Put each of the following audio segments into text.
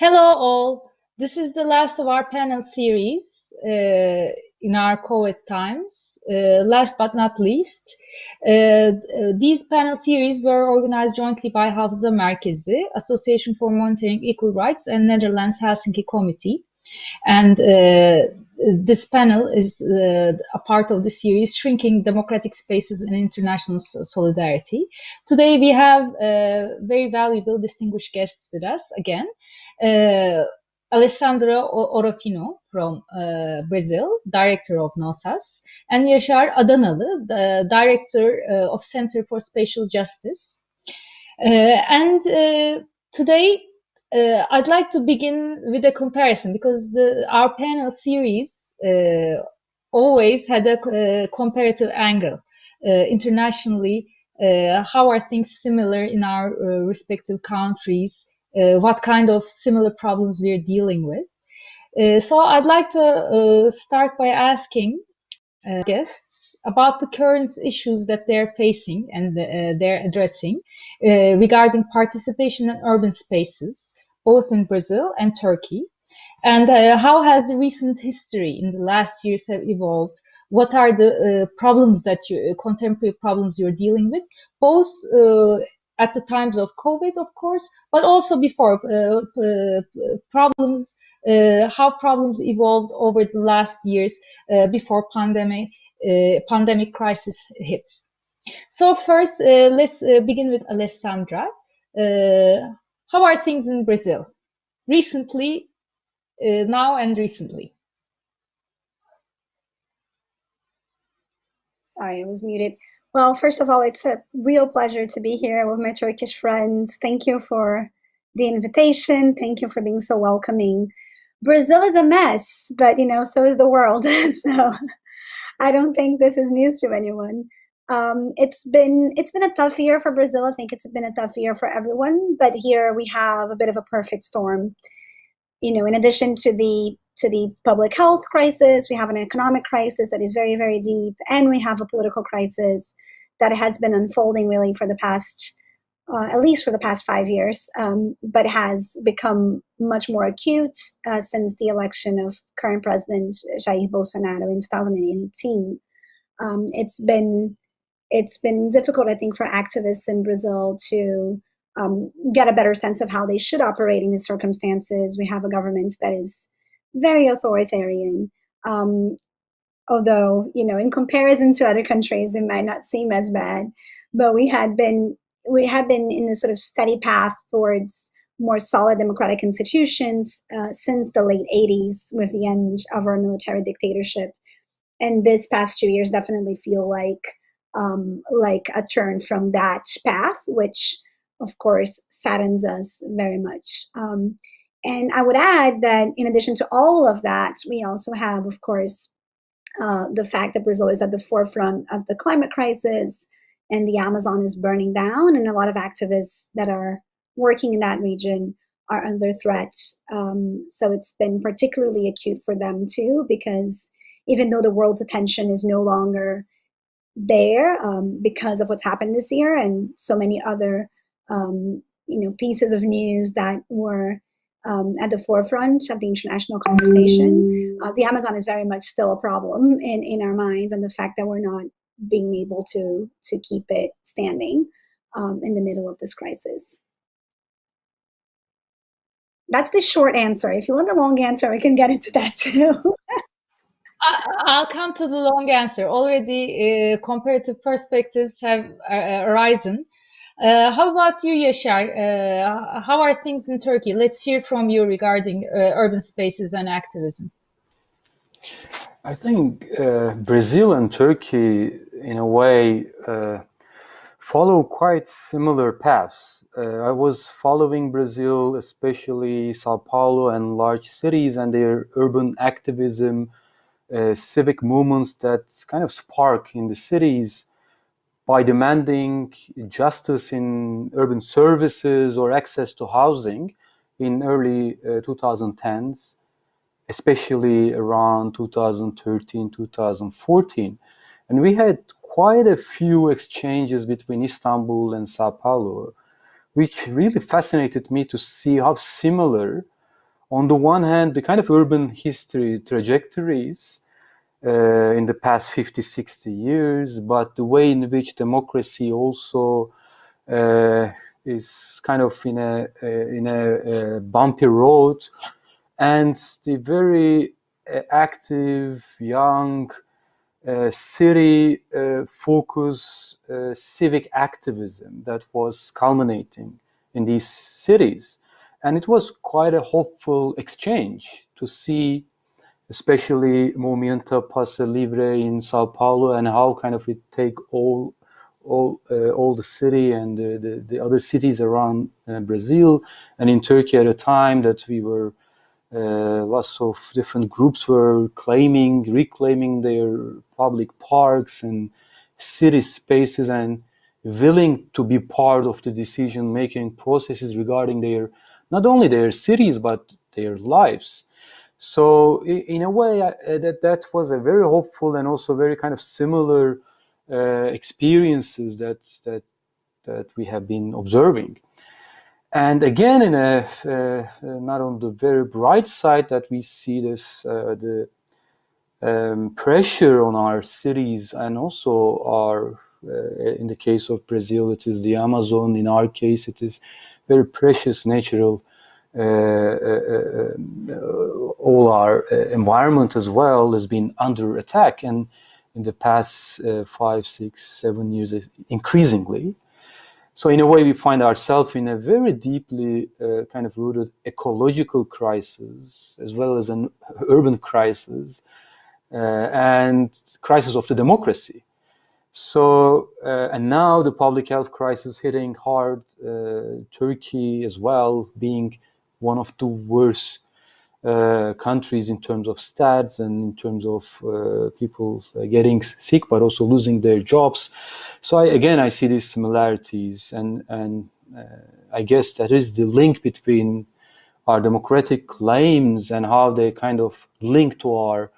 Hello all. This is the last of our panel series uh, in our COVID times. Uh, last but not least, uh, these panel series were organized jointly by Hafıza Merkezi, Association for Monitoring Equal Rights and Netherlands Helsinki Committee. And uh, this panel is uh, a part of the series Shrinking Democratic Spaces and International Solidarity. Today we have uh, very valuable distinguished guests with us again. Uh, Alessandra Orofino from uh, Brazil, director of Nossas, and Yaşar Adanalı, the director uh, of Center for Spatial Justice. and today uh, I'd like to begin with a comparison because the, our panel series uh, always had a uh, comparative angle uh, internationally. Uh, how are things similar in our uh, respective countries? what kind of similar problems we are dealing with? so I'd like to start by asking uh, guests about the current issues that they're facing and uh, they're addressing uh, regarding participation in urban spaces, both in Brazil and Turkey. And uh, how has the recent history in the last years have evolved? What are the uh, problems that you, contemporary problems you're dealing with, both uh, at the times of COVID, of course, but also before uh, problems, uh, how problems evolved over the last years before pandemic, pandemic crisis hit. So first, let's begin with Alessandra. How are things in Brazil? Recently, uh, now and recently. Sorry, I was muted. Well, first of all, it's a real pleasure to be here with my Turkish friends. Thank you for the invitation. Thank you for being so welcoming. Brazil is a mess, but you know, so is the world. so I don't think this is news to anyone. Um, it's been it's been a tough year for Brazil. I think it's been a tough year for everyone. But here we have a bit of a perfect storm. You know, in addition to the to the public health crisis, we have an economic crisis that is very very deep, and we have a political crisis that has been unfolding really for the past uh, at least for the past five years, um, but has become much more acute uh, since the election of current President Jair Bolsonaro in 2018. Um, it's been it's been difficult, I think, for activists in Brazil to um, get a better sense of how they should operate in these circumstances. We have a government that is very authoritarian. Um, although, you know, in comparison to other countries, it might not seem as bad. But we had been we have been in a sort of steady path towards more solid democratic institutions uh, since the late 80s with the end of our military dictatorship. And this past two years definitely feel like um, like a turn from that path, which of course saddens us very much. Um, and I would add that in addition to all of that, we also have, of course, uh, the fact that Brazil is at the forefront of the climate crisis and the Amazon is burning down, and a lot of activists that are working in that region are under threat. Um, so it's been particularly acute for them too, because even though the world's attention is no longer there um, because of what's happened this year and so many other um, you know pieces of news that were um, at the forefront of the international conversation. Uh, the Amazon is very much still a problem in, in our minds, and the fact that we're not being able to to keep it standing um, in the middle of this crisis. That's the short answer. If you want the long answer, I can get into that too. I'll come to the long answer. Already uh, comparative perspectives have uh, arisen. Uh, how about you, Yaşar? Uh, how are things in Turkey? Let's hear from you regarding uh, urban spaces and activism. I think uh, Brazil and Turkey, in a way, follow quite similar paths. I was following Brazil, especially Sao Paulo and large cities and their urban activism, uh, civic movements that kind of spark in the cities by demanding justice in urban services or access to housing in early uh, 2010s, especially around 2013, 2014. And we had quite a few exchanges between Istanbul and Sao Paulo, which really fascinated me to see how similar on the one hand, the kind of urban history trajectories uh, in the past 50, 60 years, but the way in which democracy also uh, is kind of in a, uh, in a, a, bumpy road, and the very uh, active, young, uh, city uh, focus civic activism that was culminating in these cities. And it was quite a hopeful exchange to see, especially Movimento Passe Livre in Sao Paulo and how kind of it take all all uh, all the city and the, the, the other cities around uh, Brazil and in Turkey at a time that we were uh, lots of different groups were claiming reclaiming their public parks and city spaces and willing to be part of the decision making processes regarding their not only their cities but their lives. So in a way, uh, that that was a very hopeful and also very kind of similar uh, experiences that that that we have been observing. And again, in a uh, not on the very bright side, that we see this uh, the um, pressure on our cities and also our uh, in the case of Brazil, it is the Amazon. In our case, it is very precious natural uh, uh, uh, Uh, uh, uh, all our environment as well has been under attack and in the past five, six, seven years increasingly. So in a way, we find ourselves in a very deeply uh, kind of rooted ecological crisis, as well as an urban crisis, uh, and crisis of the democracy. So, uh, and now the public health crisis hitting hard, Turkey as well, being one of the worst uh, countries in terms of stats and in terms of uh, people uh, getting sick, but also losing their jobs. So I, again, I see these similarities, and and uh, I guess that is the link between our democratic claims and how they kind of link to our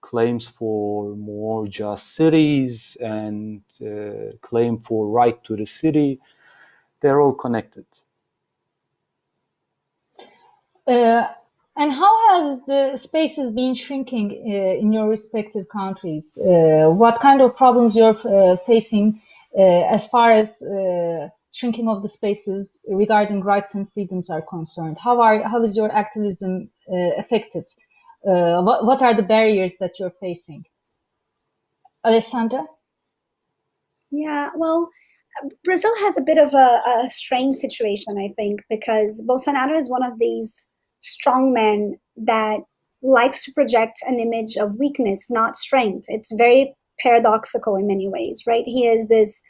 claims for more just cities and uh, claim for right to the city. They're all connected. Uh, and how has the spaces been shrinking uh, in your respective countries? Uh, what kind of problems you're uh, facing uh, as far as uh, shrinking of the spaces regarding rights and freedoms are concerned? How are how is your activism affected? what what are the barriers that you're facing? Alessandra? Yeah, well, Brazil has a bit of a, a strange situation, I think, because Bolsonaro is one of these strong man that likes to project an image of weakness, not strength. It's very paradoxical in many ways, right? He is this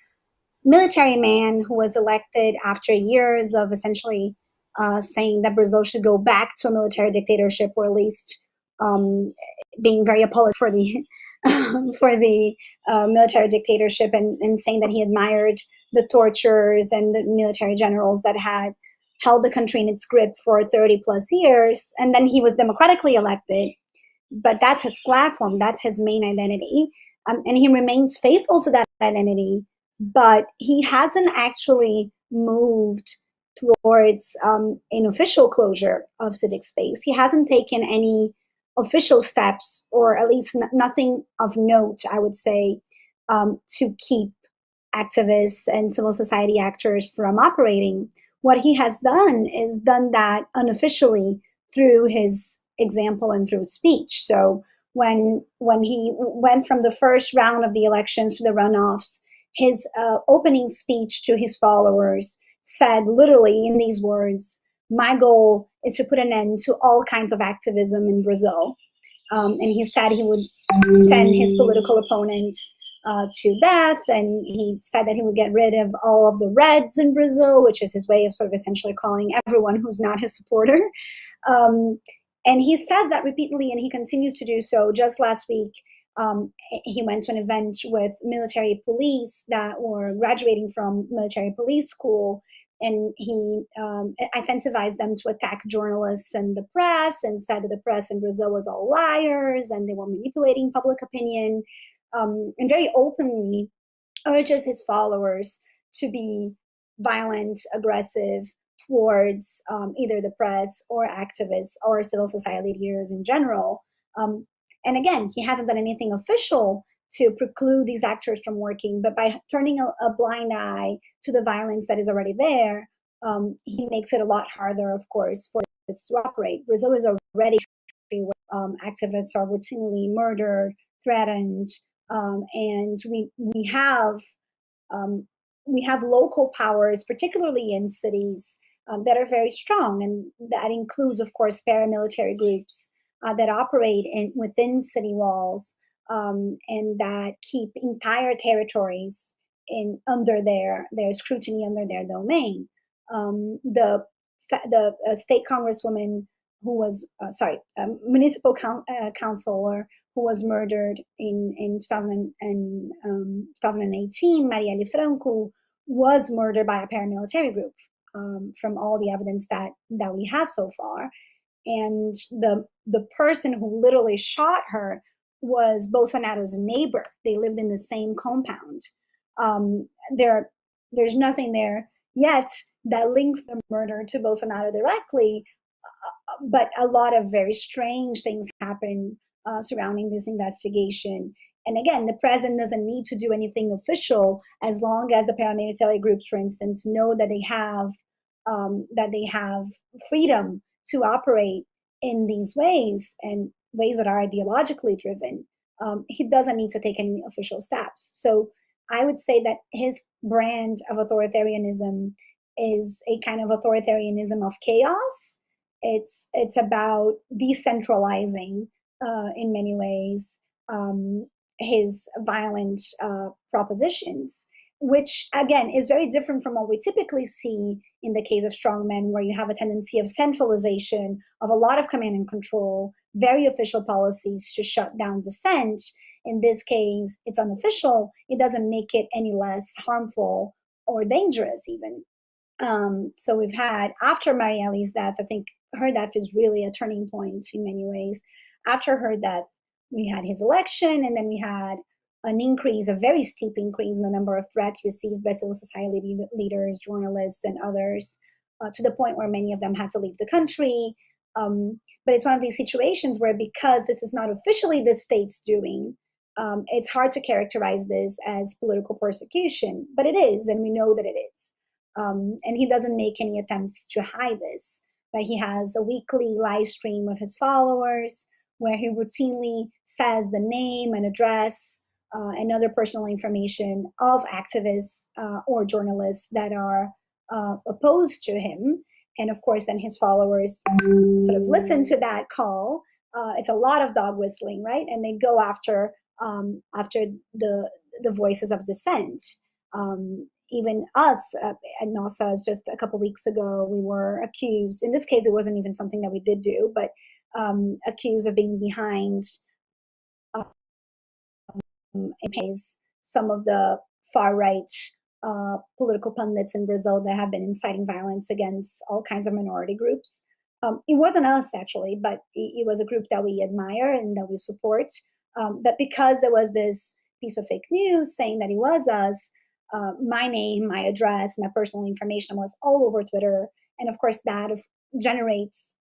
military man who was elected after years of essentially uh, saying that Brazil should go back to a military dictatorship, or at least um, being very apologetic for the for the uh, military dictatorship, and, and saying that he admired the tortures and the military generals that had held the country in its grip for 30 plus years, and then he was democratically elected. But that's his platform, that's his main identity. Um, and he remains faithful to that identity, but he hasn't actually moved towards um, an official closure of civic space. He hasn't taken any official steps, or at least nothing of note, I would say, um, to keep activists and civil society actors from operating. What he has done is done that unofficially through his example and through speech. So when when he went from the first round of the elections to the runoffs, his uh, opening speech to his followers said literally in these words, "My goal is to put an end to all kinds of activism in Brazil." Um, and he said he would send his political opponents uh, to death. And he said that he would get rid of all of the Reds in Brazil, which is his way of sort of essentially calling everyone who's not his supporter. Um, and he says that repeatedly, and he continues to do so. Just last week, um, he went to an event with military police that were graduating from military police school and he um, incentivized them to attack journalists and the press and said that the press in Brazil was all liars and they were manipulating public opinion um, and very openly urges his followers to be violent, aggressive, towards um, either the press or activists or civil society leaders in general. Um, and again, he hasn't done anything official to preclude these actors from working, but by turning a, a blind eye to the violence that is already there, um, he makes it a lot harder, of course, for this to operate. Brazil is already where um, activists are routinely murdered, threatened, um, and we we have um, we have local powers, particularly in cities, um, that are very strong, and that includes, of course, paramilitary groups uh, that operate in within city walls um, and that keep entire territories in under their their scrutiny under their domain. Um, the the uh, state congresswoman who was uh, sorry municipal coun- uh, councilor who was murdered in in 2000 and, um, 2018, Marielle Franco, was murdered by a paramilitary group. Um, from all the evidence that that we have so far, and the the person who literally shot her was Bolsonaro's neighbor. They lived in the same compound. Um, there, there's nothing there yet that links the murder to Bolsonaro directly, uh, but a lot of very strange things happen uh, surrounding this investigation. And again, the president doesn't need to do anything official as long as the paramilitary groups, for instance, know that they have um, that they have freedom to operate in these ways and ways that are ideologically driven, um, he doesn't need to take any official steps. So I would say that his brand of authoritarianism is a kind of authoritarianism of chaos. It's it's about decentralizing uh, in many ways um, his violent uh, propositions which again is very different from what we typically see in the case of strongmen, where you have a tendency of centralization of a lot of command and control, very official policies to shut down dissent. In this case, it's unofficial. It doesn't make it any less harmful or dangerous, even. Um, so we've had after Marielle's death, I think her death is really a turning point in many ways. After her death, we had his election, and then we had an increase, a very steep increase in the number of threats received by civil society leaders, journalists, and others, uh, to the point where many of them had to leave the country. Um, but it's one of these situations where, because this is not officially the state's doing, um, it's hard to characterize this as political persecution, but it is, and we know that it is. Um, and he doesn't make any attempts to hide this. But he has a weekly live stream of his followers where he routinely says the name and address uh, and other personal information of activists uh, or journalists that are uh, opposed to him. And of course, then his followers sort of listen to that call. Uh, it's a lot of dog whistling, right? And they go after um, after the the voices of dissent. Um, even us uh, at Nossas, just a couple weeks ago, we were accused. In this case, it wasn't even something that we did do, but um, accused of being behind pays some of the far right uh, political pundits in Brazil that have been inciting violence against all kinds of minority groups. Um, it wasn't us actually, but it, it, was a group that we admire and that we support. Um, but because there was this piece of fake news saying that it was us, uh, my name, my address, my personal information was all over Twitter. And of course, that generates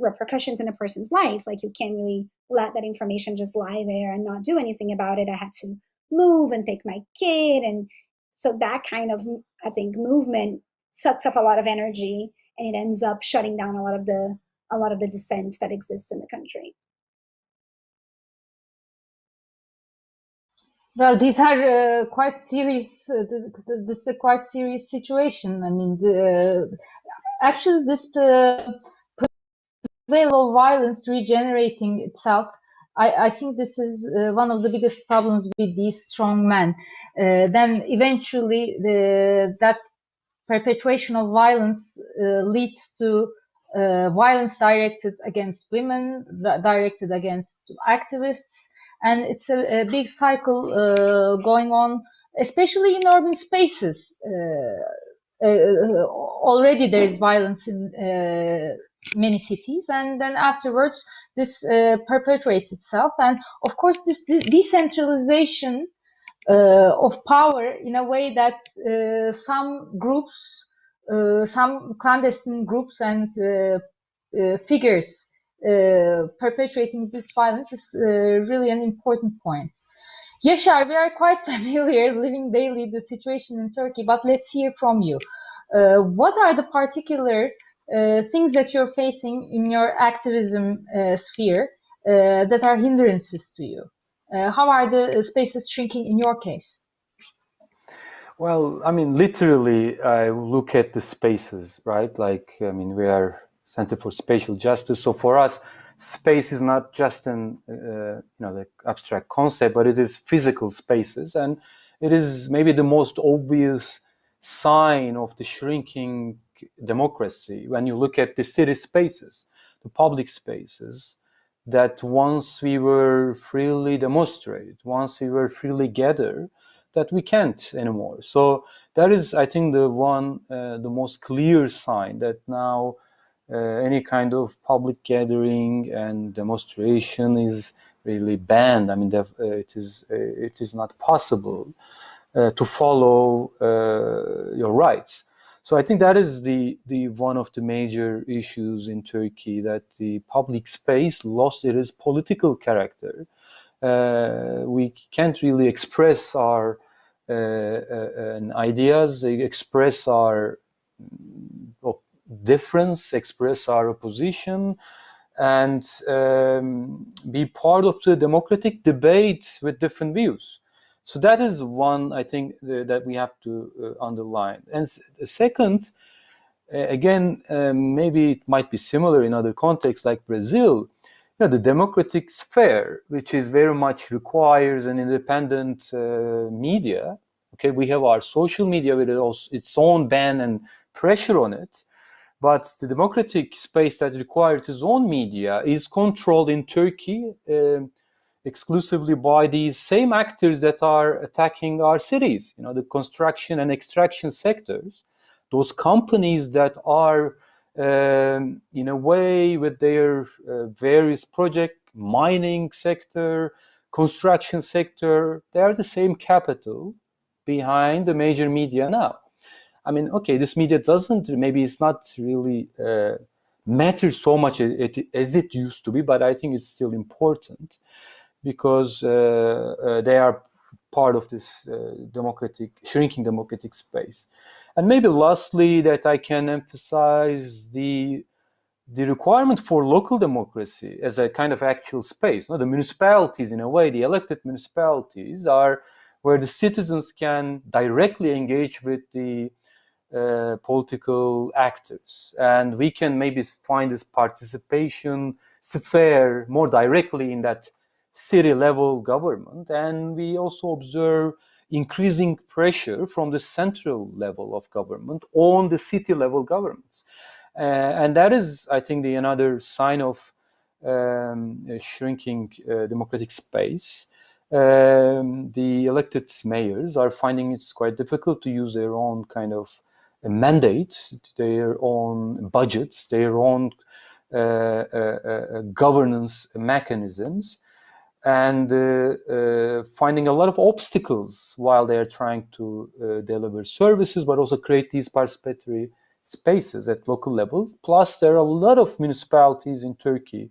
repercussions in a person's life. Like you can't really let that information just lie there and not do anything about it. I had to move and take my kid. And so that kind of, I think, movement sucks up a lot of energy and it ends up shutting down a lot of the a lot of the dissent that exists in the country. Well, these are uh, quite serious. Uh, this is a quite serious situation. I mean, the, actually, this uh, wave of violence regenerating itself. I, I think this is uh, one of the biggest problems with these strong men. Uh, then eventually the, that perpetuation of violence uh, leads to uh, violence directed against women, directed against activists, and it's a, a big cycle uh, going on, especially in urban spaces. Uh, already there is violence in many cities and then afterwards this uh, perpetuates itself and of course this de decentralization uh, of power in a way that uh, some groups uh, some clandestine groups and uh, uh, figures perpetuating this violence is really an important point. Yaşar, we are quite familiar living daily the situation in Turkey, but let's hear from you. What are the particular things that you're facing in your activism uh, sphere that are hindrances to you? how are the spaces shrinking in your case? Well, I mean, literally, I look at the spaces, right? Like, I mean, we are Center for Spatial Justice. So for us, space is not just an, uh, you know, the abstract concept, but it is physical spaces. And it is maybe the most obvious sign of the shrinking democracy when you look at the city spaces, the public spaces, that once we were freely demonstrated, once we were freely gathered, that we can't anymore. So that is, I think, the one, uh, the most clear sign that now uh, any kind of public gathering and demonstration is really banned. I mean, uh, it is uh, it is not possible uh, to follow uh, your rights. So I think that is the the one of the major issues in Turkey that the public space lost its political character uh, we can't really express our uh, uh, ideas, express our mm, difference, express our opposition, and um, be part of the democratic debate with different views. So that is one I think that we have to uh, underline. And second, again, um, maybe it might be similar in other contexts like Brazil you know, the democratic sphere, which is very much requires an independent uh, media. Okay, we have our social media with its own ban and pressure on it, but the democratic space that requires its own media is controlled in Turkey uh, exclusively by these same actors that are attacking our cities. You know, the construction and extraction sectors, those companies that are um, in a way with their uh, various project mining sector construction sector they are the same capital behind the major media now i mean okay this media doesn't maybe it's not really uh, matter so much as it used to be but i think it's still important because uh, uh they are part of this uh, democratic shrinking democratic space and maybe lastly, that I can emphasize the the requirement for local democracy as a kind of actual space. No, the municipalities, in a way, the elected municipalities are where the citizens can directly engage with the uh, political actors, and we can maybe find this participation sphere more directly in that city level government. And we also observe increasing pressure from the central level of government on the city level governments. Uh, and that is, I think, the another sign of um, shrinking uh, democratic space. Um, the elected mayors are finding it's quite difficult to use their own kind of mandate, their own budgets, their own uh, uh, uh governance mechanisms and uh, uh, finding a lot of obstacles while they are trying to uh, deliver services, but also create these participatory spaces at local level. Plus, there are a lot of municipalities in Turkey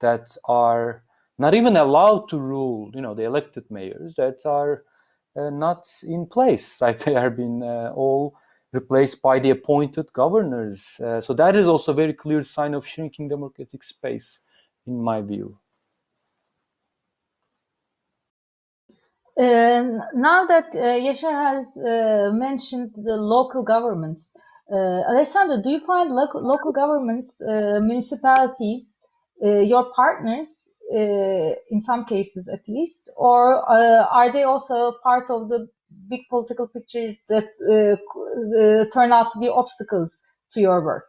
that are not even allowed to rule, you know, the elected mayors that are uh, not in place, like they are being uh, all replaced by the appointed governors. Uh, so that is also a very clear sign of shrinking democratic space, in my view. Now that uh, Yaşar has uh, mentioned the local governments, uh, Alessandro, do you find local, local governments, uh, municipalities, uh, your partners in some cases at least, or are they also part of the big political picture that turn out to be obstacles to your work?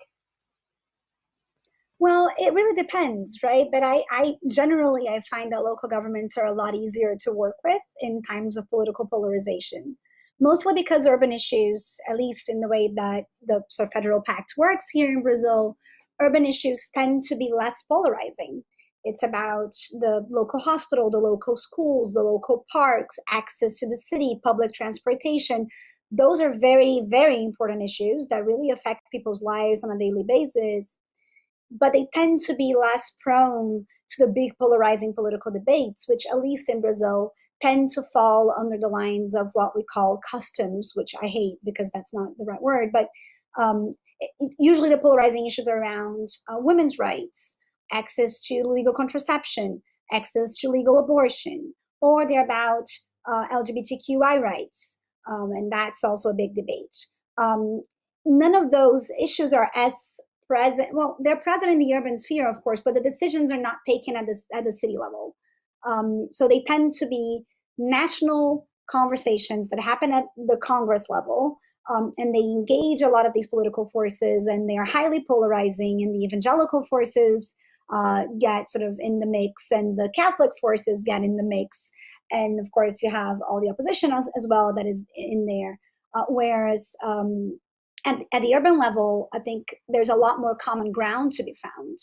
Well, it really depends, right? But I, I generally I find that local governments are a lot easier to work with in times of political polarization. Mostly because urban issues, at least in the way that the sort of federal pact works here in Brazil, urban issues tend to be less polarizing. It's about the local hospital, the local schools, the local parks, access to the city, public transportation. those are very, very important issues that really affect people's lives on a daily basis. But they tend to be less prone to the big polarizing political debates, which, at least in Brazil, tend to fall under the lines of what we call customs, which I hate because that's not the right word. But um, it, usually the polarizing issues are around uh, women's rights, access to legal contraception, access to legal abortion, or they're about uh, LGBTQI rights, um, and that's also a big debate. Um, none of those issues are as present. Well, they're present in the urban sphere, of course, but the decisions are not taken at the at the city level. Um, so they tend to be national conversations that happen at the Congress level, um, and they engage a lot of these political forces, and they are highly polarizing. And the evangelical forces uh, get sort of in the mix, and the Catholic forces get in the mix, and of course you have all the opposition as, as well that is in there. Uh, whereas um, at, at the urban level, I think there's a lot more common ground to be found.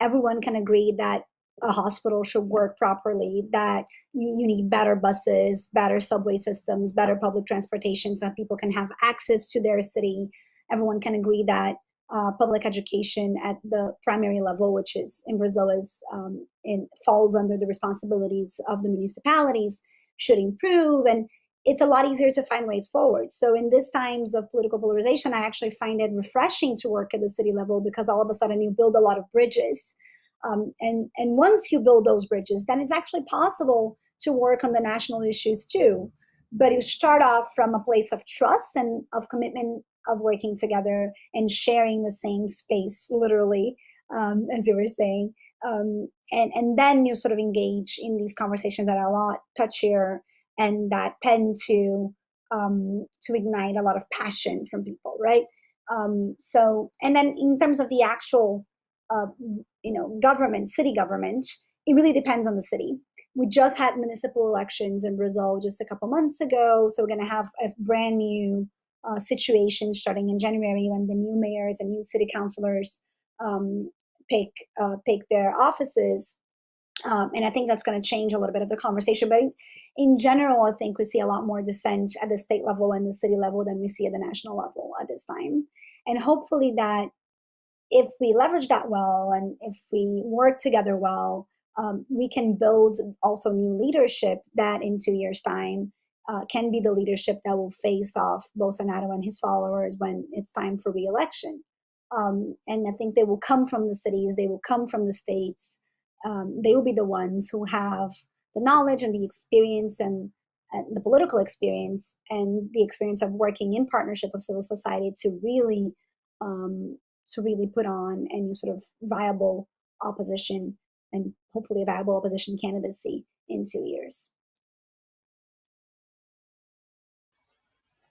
Everyone can agree that a hospital should work properly, that you, you need better buses, better subway systems, better public transportation so that people can have access to their city. Everyone can agree that uh, public education at the primary level, which is in Brazil is um, in, falls under the responsibilities of the municipalities, should improve. And it's a lot easier to find ways forward. So in these times of political polarization, I actually find it refreshing to work at the city level because all of a sudden you build a lot of bridges. Um, and, and once you build those bridges, then it's actually possible to work on the national issues too. But you start off from a place of trust and of commitment of working together and sharing the same space, literally, um, as you were saying. Um, and, and then you sort of engage in these conversations that are a lot touchier and that tend to um, to ignite a lot of passion from people, right? Um, so, and then in terms of the actual, uh, you know, government, city government, it really depends on the city. We just had municipal elections in Brazil just a couple months ago, so we're going to have a brand new uh, situation starting in January when the new mayors and new city councilors um, take uh, take their offices. Um, and I think that's going to change a little bit of the conversation. But in, general, I think we see a lot more dissent at the state level and the city level than we see at the national level at this time. And hopefully, that if we leverage that well and if we work together well, um, we can build also new leadership that in two years' time uh, can be the leadership that will face off Bolsonaro and his followers when it's time for reelection. Um, and I think they will come from the cities, they will come from the states. Um, they will be the ones who have the knowledge and the experience and, and the political experience and the experience of working in partnership with civil society to really um, to really put on any sort of viable opposition and hopefully a viable opposition candidacy in two years.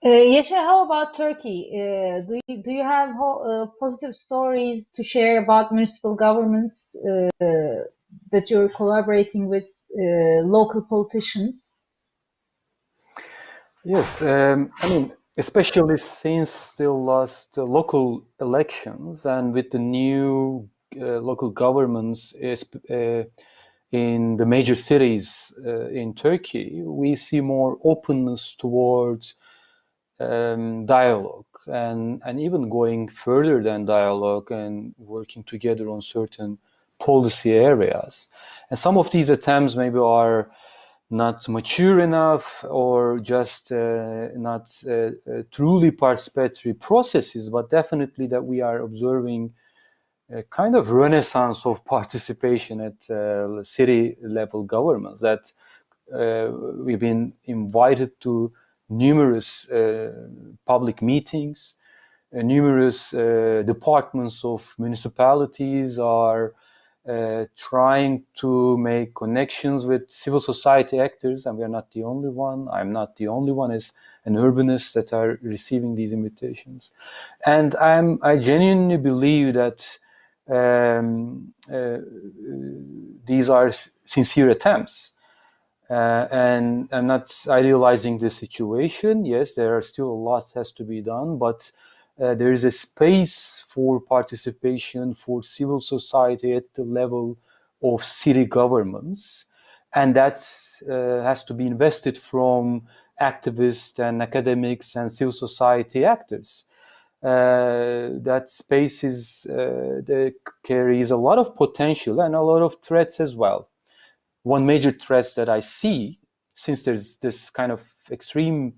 Uh, Yaşar, how about Turkey? Uh, do, you, do you have uh, positive stories to share about municipal governments uh, that you're collaborating with uh, local politicians? Yes, um, I mean, especially since the last local elections and with the new uh, local governments in the major cities in Turkey, we see more openness towards um, dialogue and, and even going further than dialogue and working together on certain policy areas. And some of these attempts maybe are not mature enough or just uh, not uh, uh, truly participatory processes, but definitely that we are observing a kind of renaissance of participation at uh, city level governments that uh, we've been invited to numerous uh, public meetings, numerous departments of municipalities are uh, trying to make connections with civil society actors, and we are not the only one. I'm not the only one as an urbanist that are receiving these invitations. And I'm, I genuinely believe that um, uh, these are sincere attempts uh, and I'm not idealizing the situation. Yes, there are still a lot has to be done, but uh, there is a space for participation for civil society at the level of city governments, and that uh, has to be invested from activists and academics and civil society actors. Uh, that space is uh, carries a lot of potential and a lot of threats as well. One major threat that I see, since there's this kind of extreme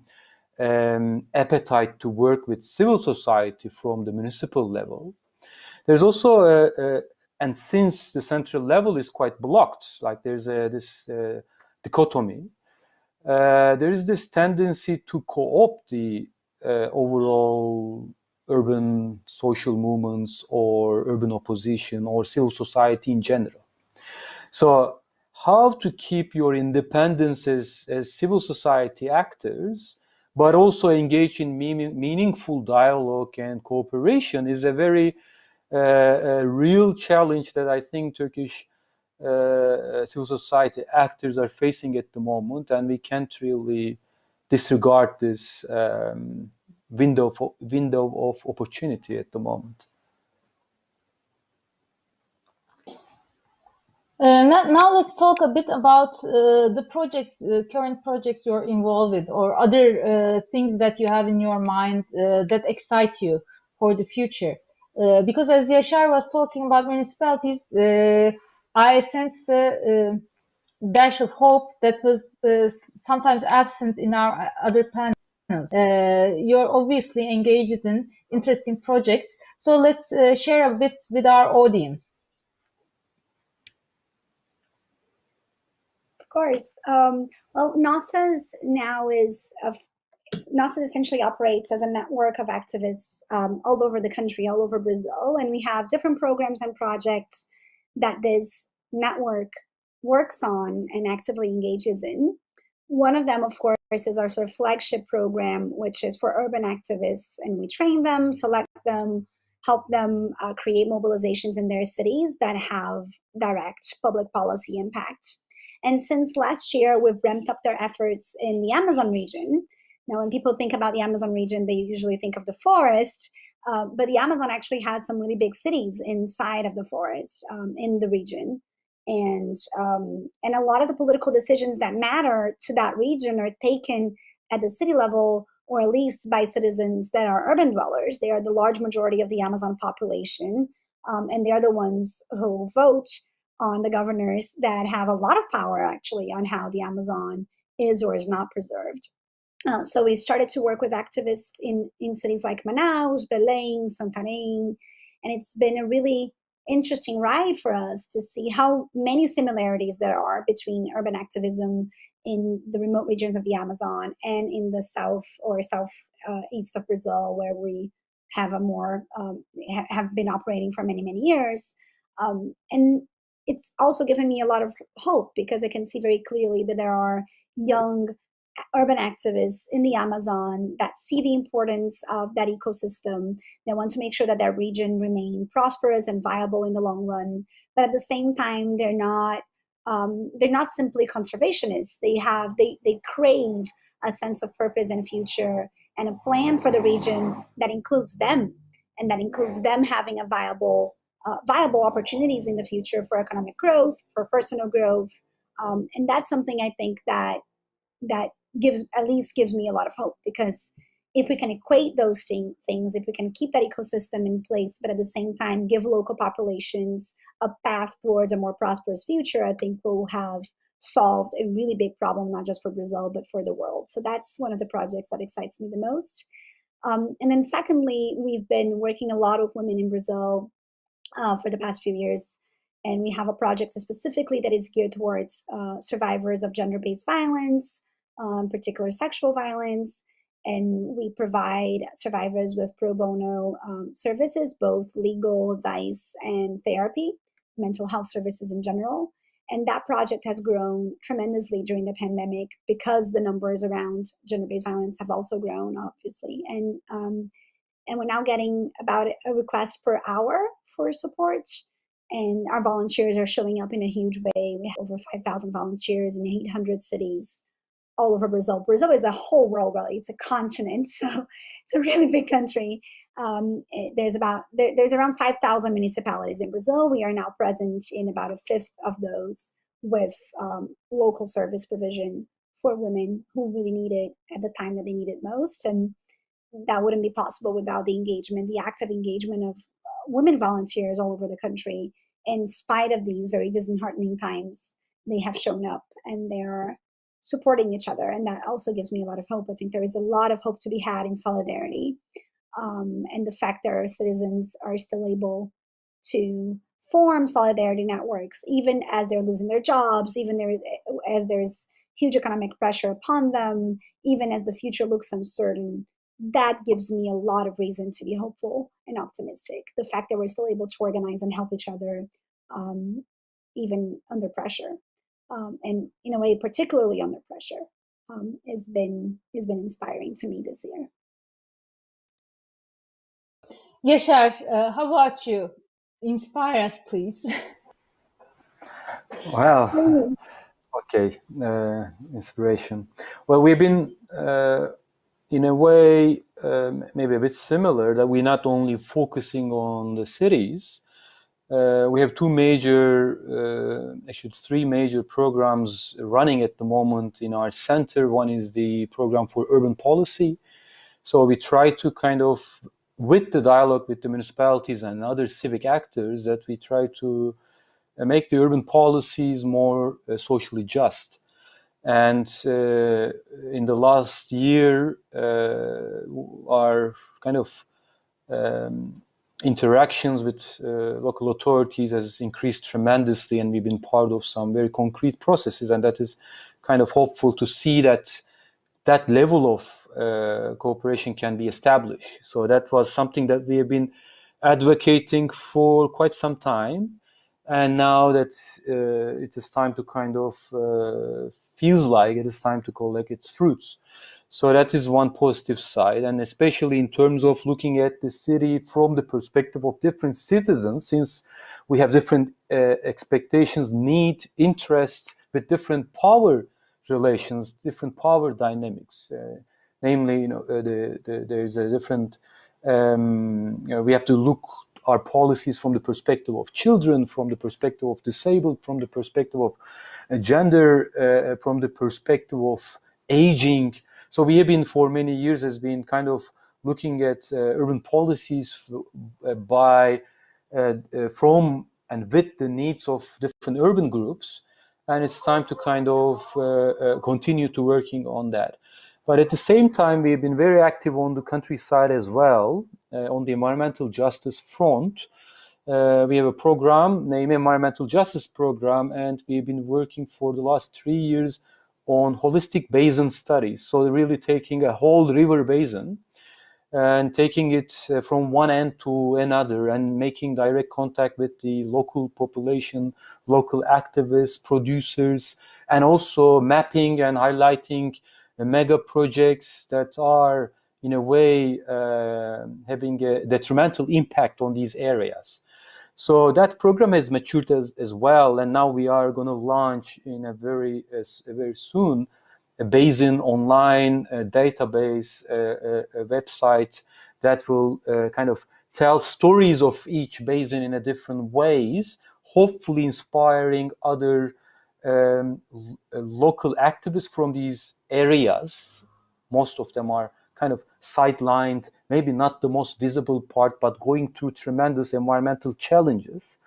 um, appetite to work with civil society from the municipal level, there's also a, a, and since the central level is quite blocked, like there's a, this uh, dichotomy, uh, there is this tendency to co-opt the uh, overall urban social movements or urban opposition or civil society in general. So how to keep your independence as, as civil society actors, but also engage in meaning, meaningful dialogue and cooperation is a very uh, a real challenge that I think Turkish uh, civil society actors are facing at the moment, and we can't really disregard this um, window of, window of opportunity at the moment. Now, now, let's talk a bit about uh, the projects, uh, current projects you're involved with, or other uh, things that you have in your mind uh, that excite you for the future. Uh, because as Yaşar was talking about municipalities, I sensed a dash of hope that was sometimes absent in our other panels. Uh, you're obviously engaged in interesting projects. So let's uh, share a bit with our audience. Course. Um, well, Nossas now is Nossas essentially operates as a network of activists um, all over the country, all over Brazil, and we have different programs and projects that this network works on and actively engages in. One of them, of course, is our sort of flagship program, which is for urban activists, and we train them, select them, help them uh, create mobilizations in their cities that have direct public policy impact. And since last year, we've ramped up their efforts in the Amazon region. Now, when people think about the Amazon region, they usually think of the forest, uh, but the Amazon actually has some really big cities inside of the forest um, in the region and um, and a lot of the political decisions that matter to that region are taken at the city level or at least by citizens that are urban dwellers they are the large majority of the amazon population um, and they're the ones who vote on the governors that have a lot of power actually on how the amazon is or is not preserved uh, so we started to work with activists in, in cities like Manaus, Belém, Santarém, and it's been a really interesting ride for us to see how many similarities there are between urban activism in the remote regions of the Amazon and in the south or south uh, east of Brazil, where we have a more um, ha have been operating for many many years. Um, and it's also given me a lot of hope because I can see very clearly that there are young urban activists in the Amazon that see the importance of that ecosystem. They want to make sure that that region remain prosperous and viable in the long run. But at the same time, they're not um, they're not simply conservationists. They have they they crave a sense of purpose and future and a plan for the region that includes them and that includes them having a viable uh, viable opportunities in the future for economic growth, for personal growth. Um, and that's something I think that that gives at least gives me a lot of hope because if we can equate those thing, things, if we can keep that ecosystem in place, but at the same time give local populations a path towards a more prosperous future, I think we'll have solved a really big problem, not just for Brazil, but for the world. So that's one of the projects that excites me the most. Um, and then secondly, we've been working a lot with women in Brazil uh, for the past few years. And we have a project specifically that is geared towards uh, survivors of gender-based violence, um, particular sexual violence. And we provide survivors with pro bono um, services, both legal advice and therapy, mental health services in general. And that project has grown tremendously during the pandemic because the numbers around gender-based violence have also grown, obviously. And um, and we're now getting about a request per hour for support. And our volunteers are showing up in a huge way. We have over 5,000 volunteers in 800 cities all over Brazil. Brazil is a whole world, really. It's a continent, so it's a really big country. Um, eh, there's about there, there's around 5,000 municipalities in Brazil. We are now present in about a fifth of those with um, local service provision for women who really need it at the time that they need it most. And that wouldn't be possible without the engagement, the active engagement of uh, women volunteers all over the country. In spite of these very disheartening times, they have shown up and they're supporting each other. And that also gives me a lot of hope. I think there is a lot of hope to be had in solidarity. Um, and the fact that our citizens are still able to form solidarity networks, even as they're losing their jobs, even there is, as there's huge economic pressure upon them, even as the future looks uncertain, that gives me a lot of reason to be hopeful and optimistic. The fact that we're still able to organize and help each other, um, even under pressure, um, and in a way, particularly under pressure, um, has been has been inspiring to me this year. Yaşar, uh, how about you? Inspire us, please. Well, okay, uh, inspiration. Well, we've been uh, in a way um, maybe a bit similar that we're not only focusing on the cities. Uh, we have two major, uh, actually three major programs running at the moment in our center. One is the program for urban policy. So we try to kind of, with the dialogue with the municipalities and other civic actors, that we try to uh, make the urban policies more uh, socially just. And uh, in the last year, uh, our kind of um, interactions with uh, local authorities has increased tremendously, and we've been part of some very concrete processes, and that is kind of hopeful to see that that level of uh, cooperation can be established. So that was something that we have been advocating for quite some time and now that uh, it is time to kind of uh, feels like it is time to collect its fruits. So that is one positive side. And especially in terms of looking at the city from the perspective of different citizens since we have different uh, expectations need interest with different power relations different power dynamics. Uh, namely you know uh, the, the, there's a different um, you know, we have to look our policies from the perspective of children, from the perspective of disabled, from the perspective of uh, gender, uh, from the perspective of aging. So we have been for many years has been kind of looking at uh, urban policies uh, by uh, uh, from and with the needs of different urban groups, and it's time to kind of continue to working on that. But at the same time, we've been very active on the countryside as well, uh, on the environmental justice front. Uh, we have a program named Environmental Justice Program, and we've been working for the last three years on holistic basin studies. So really taking a whole river basin and taking it uh, from one end to another and making direct contact with the local population, local activists, producers, and also mapping and highlighting mega projects that are in a way uh, having a detrimental impact on these areas. So that program has matured as, as well, and now we are going to launch in a very uh, very soon a basin online a database a, a, website that will uh, kind of tell stories of each basin in a different ways, hopefully inspiring other um, local activists from these areas. Most of them are kind of sidelined, maybe not the most visible part, but going through tremendous environmental challenges.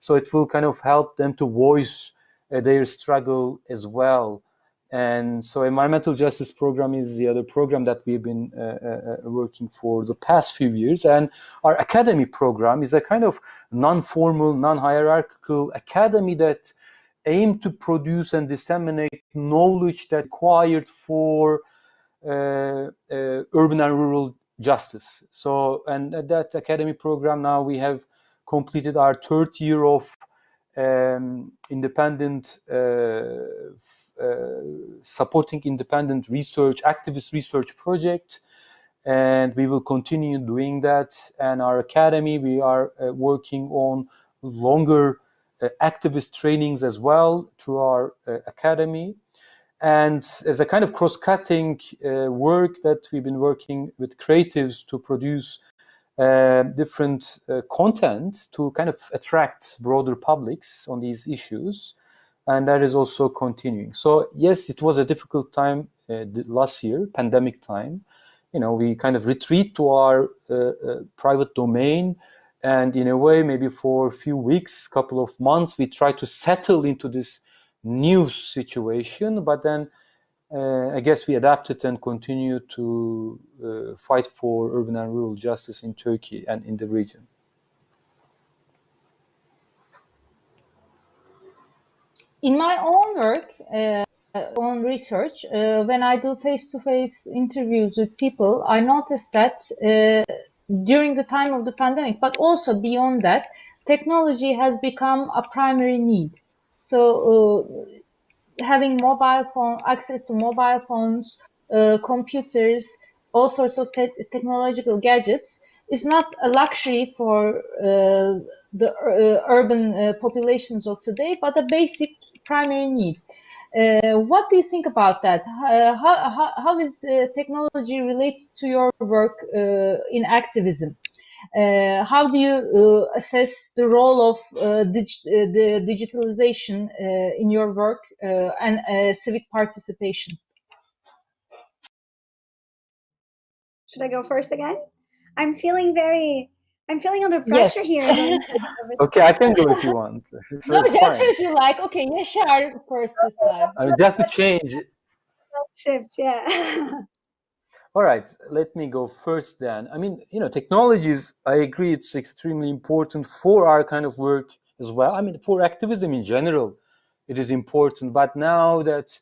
So it will kind of help them to voice uh, their struggle as well. And so environmental justice program is the other program that we've been uh, uh, uh working for the past few years. And our academy program is a kind of non-formal, non-hierarchical academy that aim to produce and disseminate knowledge that required for uh, uh, urban and rural justice. So, and at that academy program now we have completed our third year of um, independent uh, uh, supporting independent research, activist research project, and we will continue doing that. And our academy, we are uh, working on longer activist trainings as well through our academy. And as a kind of cross-cutting uh, work that we've been working with creatives to produce uh, different uh, content to kind of attract broader publics on these issues. and that is also continuing. So yes, it was a difficult time uh, last year, pandemic time. You know, we kind of retreat to our uh, uh, private domain, and in a way, maybe for a few weeks, couple of months, we try to settle into this new situation. But then, uh, I guess we adapted and continue to uh, fight for urban and rural justice in Turkey and in the region. in my own work, uh, own research, uh, when I do face-to-face interviews with people, I notice that uh, during the time of the pandemic, but also beyond that, technology has become a primary need. So uh, having mobile phone access to mobile phones, uh, computers, all sorts of te technological gadgets is not a luxury for uh, the uh, urban uh, populations of today, but a basic primary need. Uh, what do you think about that? Uh, how, how, how is uh, technology related to your work uh, in activism? Uh, how do you uh, assess the role of the digitalization in your work and civic participation? Should I go first again? I'm feeling very I'm feeling under pressure yes. here. okay, I can go if you want. So no, just fine. as you like. Okay, Yaşar first this time. I mean, just to change. Shift, yeah. All right, let me go first then. I mean, you know, technologies, I agree it's extremely important for our kind of work as well. I mean, for activism in general, it is important. But now that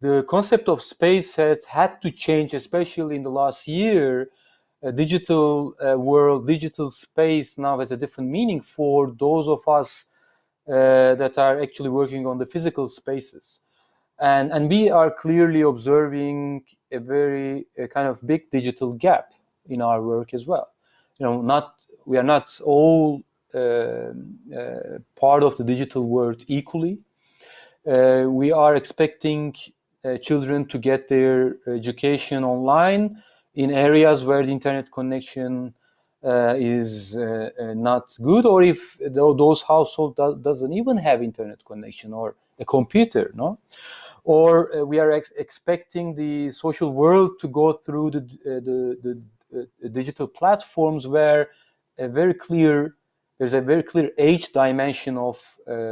the concept of space has had to change, especially in the last year, digital uh, world, digital space now has a different meaning for those of us uh, that are actually working on the physical spaces. And, and we are clearly observing a very a kind of big digital gap in our work as well. You know, not we are not all uh, uh, part of the digital world equally. Uh, we are expecting uh, children to get their education online, in areas where the internet connection uh, is uh, uh not good, or if those households do doesn't even have internet connection or a computer, no? Or uh, we are ex expecting the social world to go through the, uh, the, the digital platforms where a very clear, there's a very clear age dimension of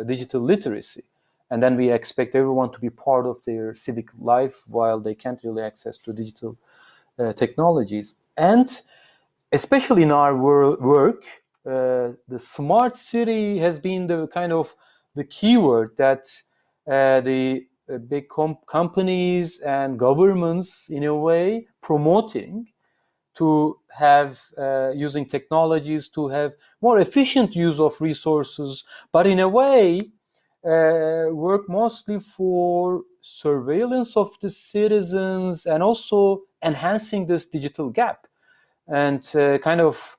digital literacy and then we expect everyone to be part of their civic life while they can't really access to digital uh, technologies. And especially in our work, uh, the smart city has been the kind of the keyword that uh, the big com companies and governments, in a way, promoting to have uh, using technologies to have more efficient use of resources, but in a way uh, work mostly for surveillance of the citizens and also enhancing this digital gap and uh, kind of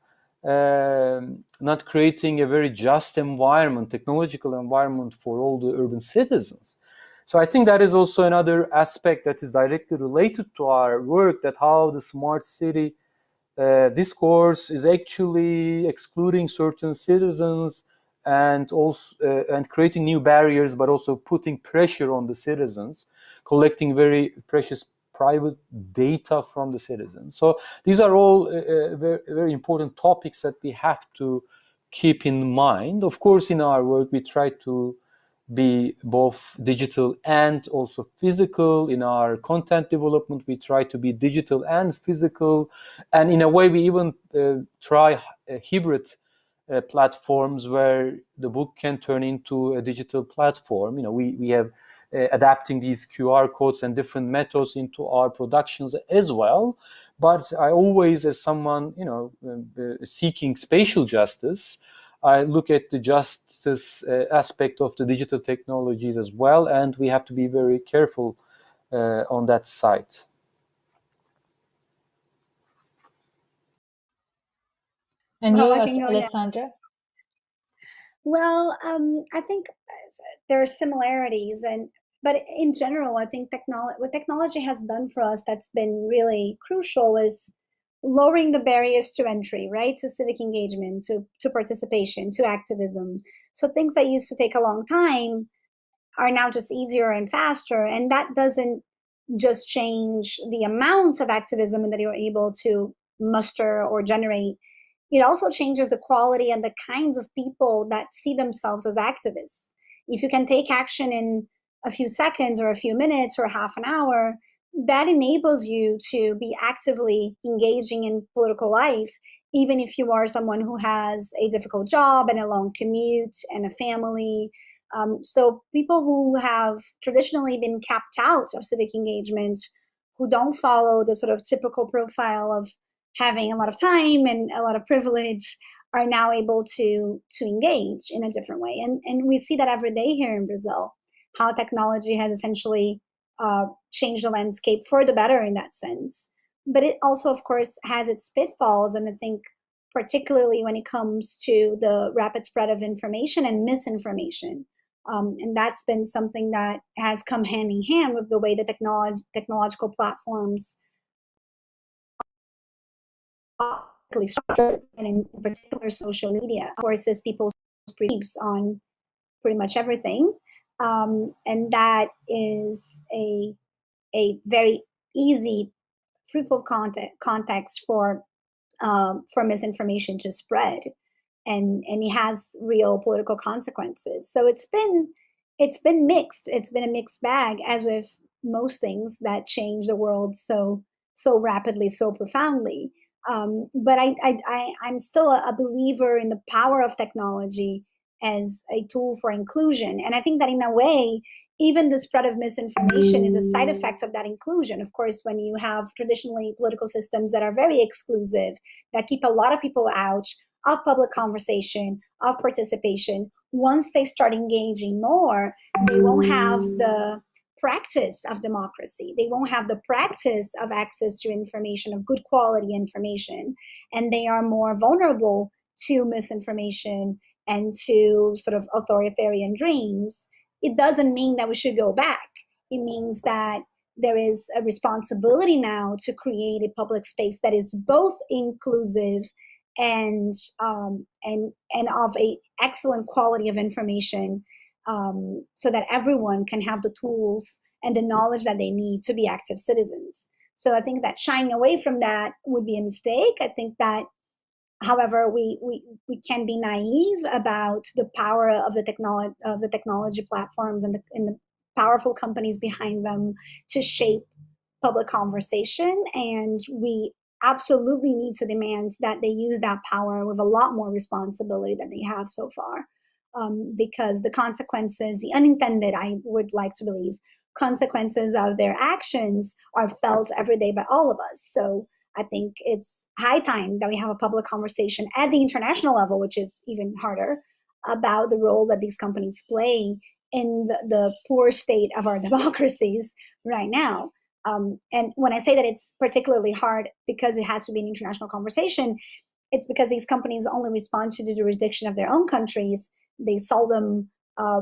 uh, not creating a very just environment, technological environment for all the urban citizens. So I think that is also another aspect that is directly related to our work, that how the smart city uh, discourse is actually excluding certain citizens and also uh, and creating new barriers, but also putting pressure on the citizens, collecting very precious private data from the citizens. So these are all uh, uh, very, very important topics that we have to keep in mind. Of course, in our work, we try to be both digital and also physical. In our content development, we try to be digital and physical. And in a way, we even uh, try a hybrid uh, platforms where the book can turn into a digital platform. You know, we, we have uh, adapting these QR codes and different methods into our productions as well. But I always, as someone, you know, uh, seeking spatial justice, I look at the justice uh, aspect of the digital technologies as well, and we have to be very careful uh, on that side. And you, Alessandra? Well, um, I think there are similarities, and but in general, I think technology what technology has done for us that's been really crucial is lowering the barriers to entry, right? To civic engagement, to to participation, to activism. So things that used to take a long time are now just easier and faster. And that doesn't just change the amount of activism that you're able to muster or generate. It also changes the quality and the kinds of people that see themselves as activists. If you can take action in a few seconds or a few minutes or half an hour, that enables you to be actively engaging in political life, even if you are someone who has a difficult job and a long commute and a family. Um, so people who have traditionally been capped out of civic engagement, who don't follow the sort of typical profile of having a lot of time and a lot of privilege, are now able to to engage in a different way. And and we see that every day here in Brazil, how technology has essentially uh, change the landscape for the better in that sense. But it also, of course, has its pitfalls. And I think, particularly when it comes to the rapid spread of information and misinformation. Um, and that's been something that has come hand in hand with the way the technology, technological platforms structured, and in particular social media, forces people's beliefs on pretty much everything. Um, and that is a, a very easy, fruitful context, context for, um, for misinformation to spread. And, and it has real political consequences. So it's been, it's been mixed. It's been a mixed bag, as with most things that change the world so, so rapidly, so profoundly. Um, but I, I, I, I'm still a believer in the power of technology as a tool for inclusion. And I think that in a way, even the spread of misinformation is a side effect of that inclusion. Of course, when you have traditionally political systems that are very exclusive, that keep a lot of people out of public conversation, of participation, once they start engaging more, they won't have the practice of democracy. They won't have the practice of access to information, of good quality information, and they are more vulnerable to misinformation and to sort of authoritarian dreams, it doesn't mean that we should go back. It means that there is a responsibility now to create a public space that is both inclusive and um, and and of a excellent quality of information, um, so that everyone can have the tools and the knowledge that they need to be active citizens. So I think that shying away from that would be a mistake. I think that However, we, we, we can be naive about the power of the technology of the technology platforms and the, and the powerful companies behind them to shape public conversation. And we absolutely need to demand that they use that power with a lot more responsibility than they have so far. Um, because the consequences, the unintended, I would like to believe, consequences of their actions are felt every day by all of us. So I think it's high time that we have a public conversation at the international level, which is even harder, about the role that these companies play in the, the poor state of our democracies right now. Um, and when I say that it's particularly hard because it has to be an international conversation, it's because these companies only respond to the jurisdiction of their own countries. They seldom uh,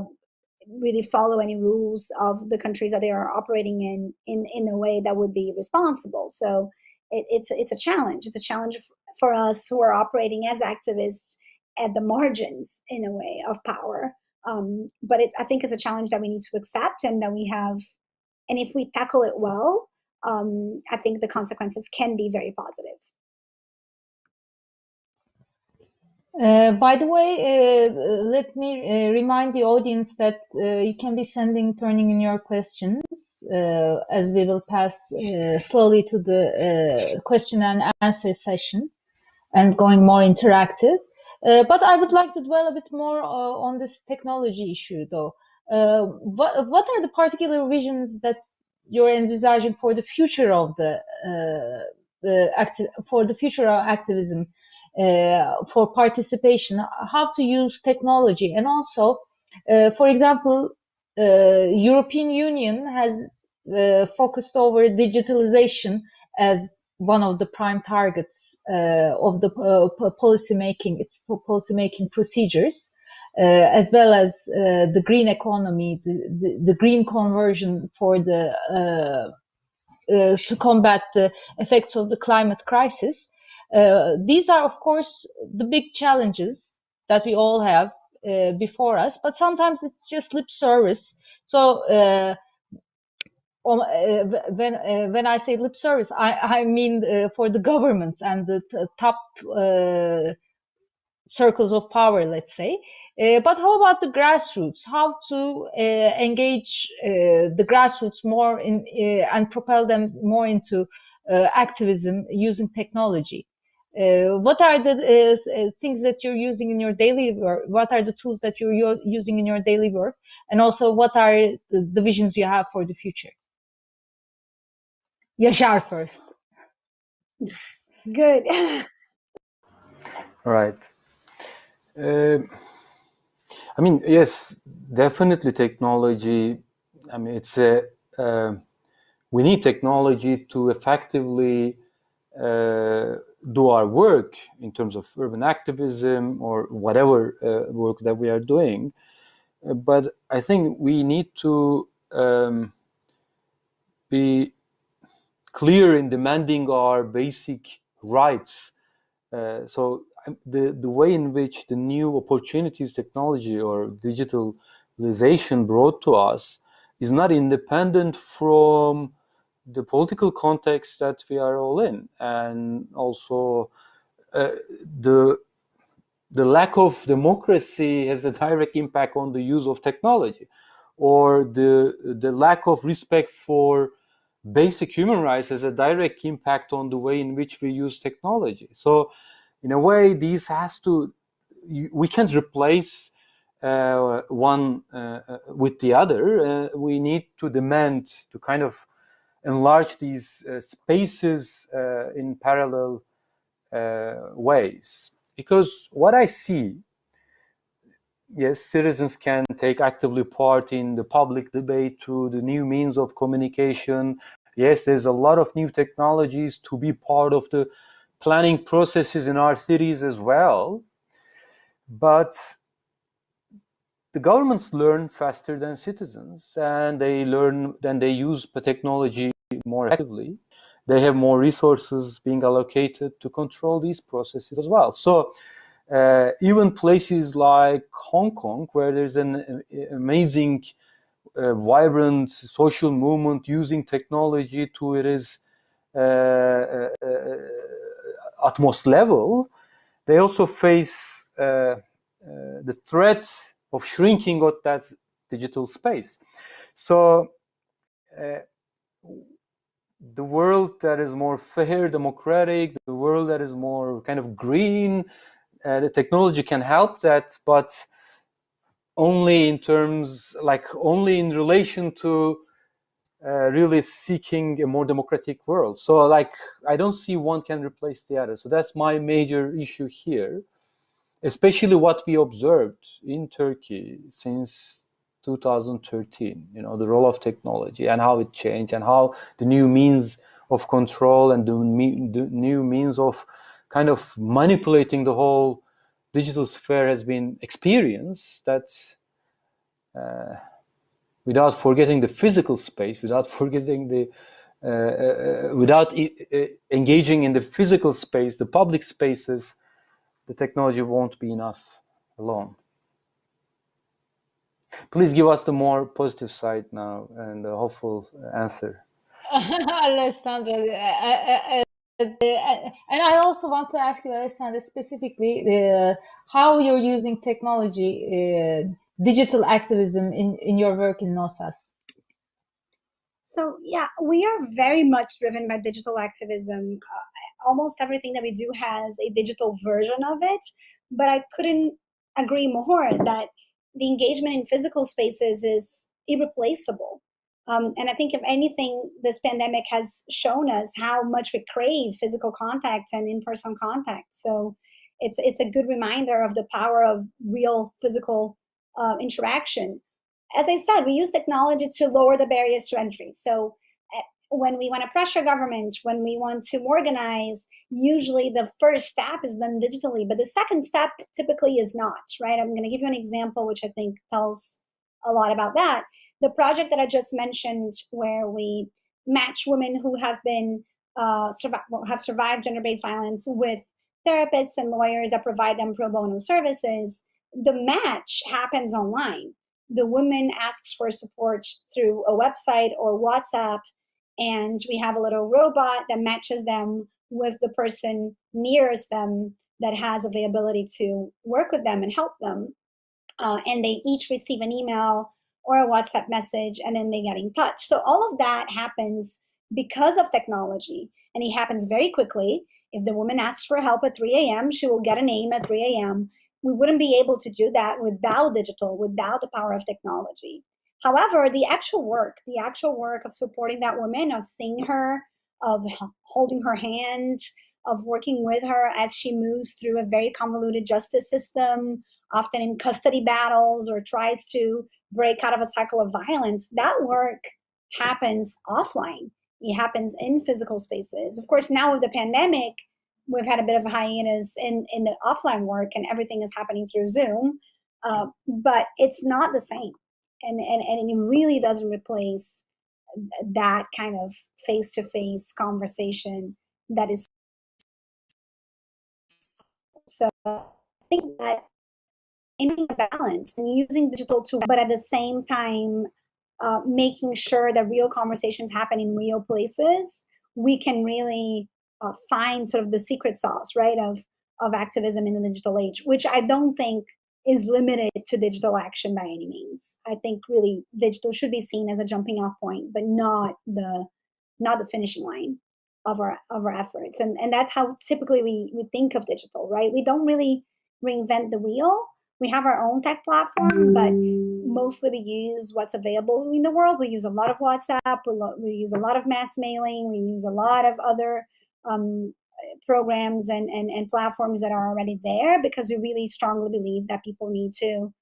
really follow any rules of the countries that they are operating in, in in a way that would be responsible. So it, it's it's a challenge. It's a challenge for us who are operating as activists at the margins in a way of power. Um, but it's I think it's a challenge that we need to accept and that we have. And if we tackle it well, um, I think the consequences can be very positive. Uh, by the way, uh, let me uh, remind the audience that uh, you can be sending, turning in your questions uh, as we will pass slowly to the question and answer session and going more interactive. but I would like to dwell a bit more on this technology issue, though. what, what are the particular visions that you're envisaging for the future of the, the active, for the future of activism for participation, how to use technology, and also, uh, for example, uh, European Union has focused over digitalization as one of the prime targets uh, of the uh, policy making, its policy making procedures, uh, as well as the green economy, the, the, the, green conversion for the to combat the effects of the climate crisis. Uh, these are, of course, the big challenges that we all have uh, before us, but sometimes it's just lip service So uh, um, uh, when uh, when I say lip service, I, I mean for the governments and the top circles of power, let's say. But how about the grassroots? How to engage the grassroots more in and propel them more into activism using technology? What are the things that you're using in your daily work? What are the tools that you're using in your daily work? And also, what are the, the visions you have for the future? Yaşar first. Good. right. Uh, I mean, yes, definitely technology. I mean, it's a uh, we need technology to effectively uh, do our work in terms of urban activism or whatever uh, work that we are doing. Uh, but I think we need to um, be clear in demanding our basic rights. Uh, so um, the, the way in which the new opportunities technology or digitalization brought to us is not independent from the political context that we are all in and also uh, the the lack of democracy has a direct impact on the use of technology or the the lack of respect for basic human rights has a direct impact on the way in which we use technology. So in a way these has to we can't replace uh, one uh, uh, with the other. Uh, we need to demand to kind of enlarge these uh, spaces uh, in parallel ways because what i see yes citizens can take actively part in the public debate through the new means of communication yes there's a lot of new technologies to be part of the planning processes in our cities as well. But the governments learn faster than citizens and they learn then they use technology more actively they have more resources being allocated to control these processes as well. So uh, even places like hong kong where there's an uh, amazing uh, vibrant social movement using technology to it is uh, uh, uh utmost level, they also face the threat of shrinking of that digital space. So uh, the world that is more fair, democratic, the world that is more kind of green, uh, the technology can help that, but only in terms, like only in relation to uh, really seeking a more democratic world. So like, I don't see one can replace the other. So that's my major issue here, especially what we observed in Turkey since 2013, you know, the role of technology and how it changed and how the new means of control and the, the new means of kind of manipulating the whole digital sphere has been experienced that uh, without forgetting the physical space, without forgetting the, uh, uh, without uh, engaging in the physical space, the public spaces, the technology won't be enough alone. Please give us the more positive side now and a hopeful answer. Alessandra, uh, uh, and I also want to ask you, Alessandra, specifically uh, how you're using technology digital activism in, in your work in Nossas? So yeah, we are very much driven by digital activism. Uh, almost everything that we do has a digital version of it, but I couldn't agree more that the engagement in physical spaces is irreplaceable. Um, and I think if anything, this pandemic has shown us how much we crave physical contact and in-person contact. So it's it's a good reminder of the power of real physical uh, interaction. As I said, we use technology to lower the barriers to entry. So when we want to pressure government, when we want to organize, usually the first step is done digitally, but the second step typically is not, right? I'm going to give you an example which I think tells a lot about that. The project that I just mentioned where we match women who have been uh, have survived gender-based violence with therapists and lawyers that provide them pro bono services the match happens online. the woman asks for support through a website or WhatsApp, and we have a little robot that matches them with the person nearest them that has availability to work with them and help them. Uh, and they each receive an email or a WhatsApp message, and then they get in touch. So all of that happens because of technology, and it happens very quickly. If the woman asks for help at 3 a.m., she will get a name at 3 a.m. We wouldn't be able to do that without digital, without the power of technology. However, the actual work, the actual work of supporting that woman, of seeing her, of holding her hand, of working with her as she moves through a very convoluted justice system, often in custody battles or tries to break out of a cycle of violence, that work happens offline. It happens in physical spaces. Of course, now with the pandemic, we've had a bit of a hiatus in, in the offline work and everything is happening through Zoom, uh, but it's not the same. And, and, and it really doesn't replace that kind of face-to-face conversation that is so I think that in balance and using digital tools, but at the same time, uh, making sure that real conversations happen in real places, we can really uh, find sort of the secret sauce, right, of of activism in the digital age, which I don't think is limited to digital action by any means. I think really digital should be seen as a jumping off point, but not the not the finishing line of our of our efforts. And and that's how typically we we think of digital, right? We don't really reinvent the wheel we have our own tech platform, but mostly we use what's available in the world. We use a lot of WhatsApp, we we use a lot of mass mailing, we use a lot of other um, programs and, and, and platforms that are already there because we really strongly believe that people need to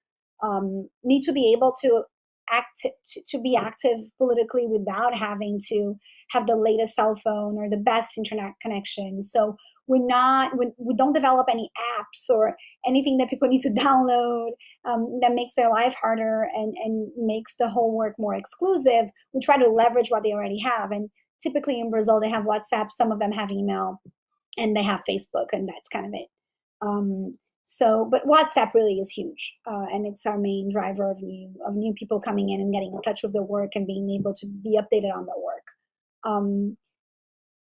um, need to be able to act to, to be active politically without having to have the latest cell phone or the best internet connection. So we're not we, we don't develop any apps or anything that people need to download um, that makes their life harder and and makes the whole work more exclusive we try to leverage what they already have and typically in brazil they have whatsapp some of them have email and they have facebook and that's kind of it. Um, so but whatsapp really is huge uh, and it's our main driver of new of new people coming in and getting in touch with their work and being able to be updated on their work. Um,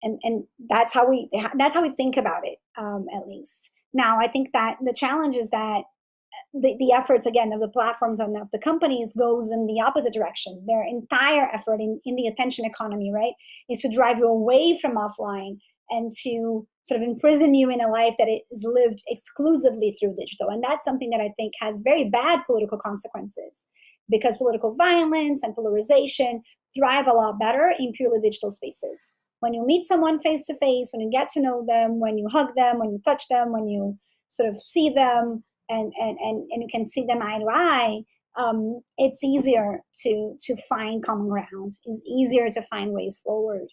and and that's how we that's how we think about it um, at least. Now i think that the challenge is that the, the efforts again of the platforms and of the companies goes in the opposite direction. Their entire effort in, in the attention economy right is to drive you away from offline and to sort of imprison you in a life that is lived exclusively through digital and that's something that i think has very bad political consequences because political violence and polarization thrive a lot better in purely digital spaces when you meet someone face to face, when you get to know them, when you hug them, when you touch them, when you sort of see them and, and, and, and you can see them eye to eye, um, it's easier to, to find common ground. It's easier to find ways forward.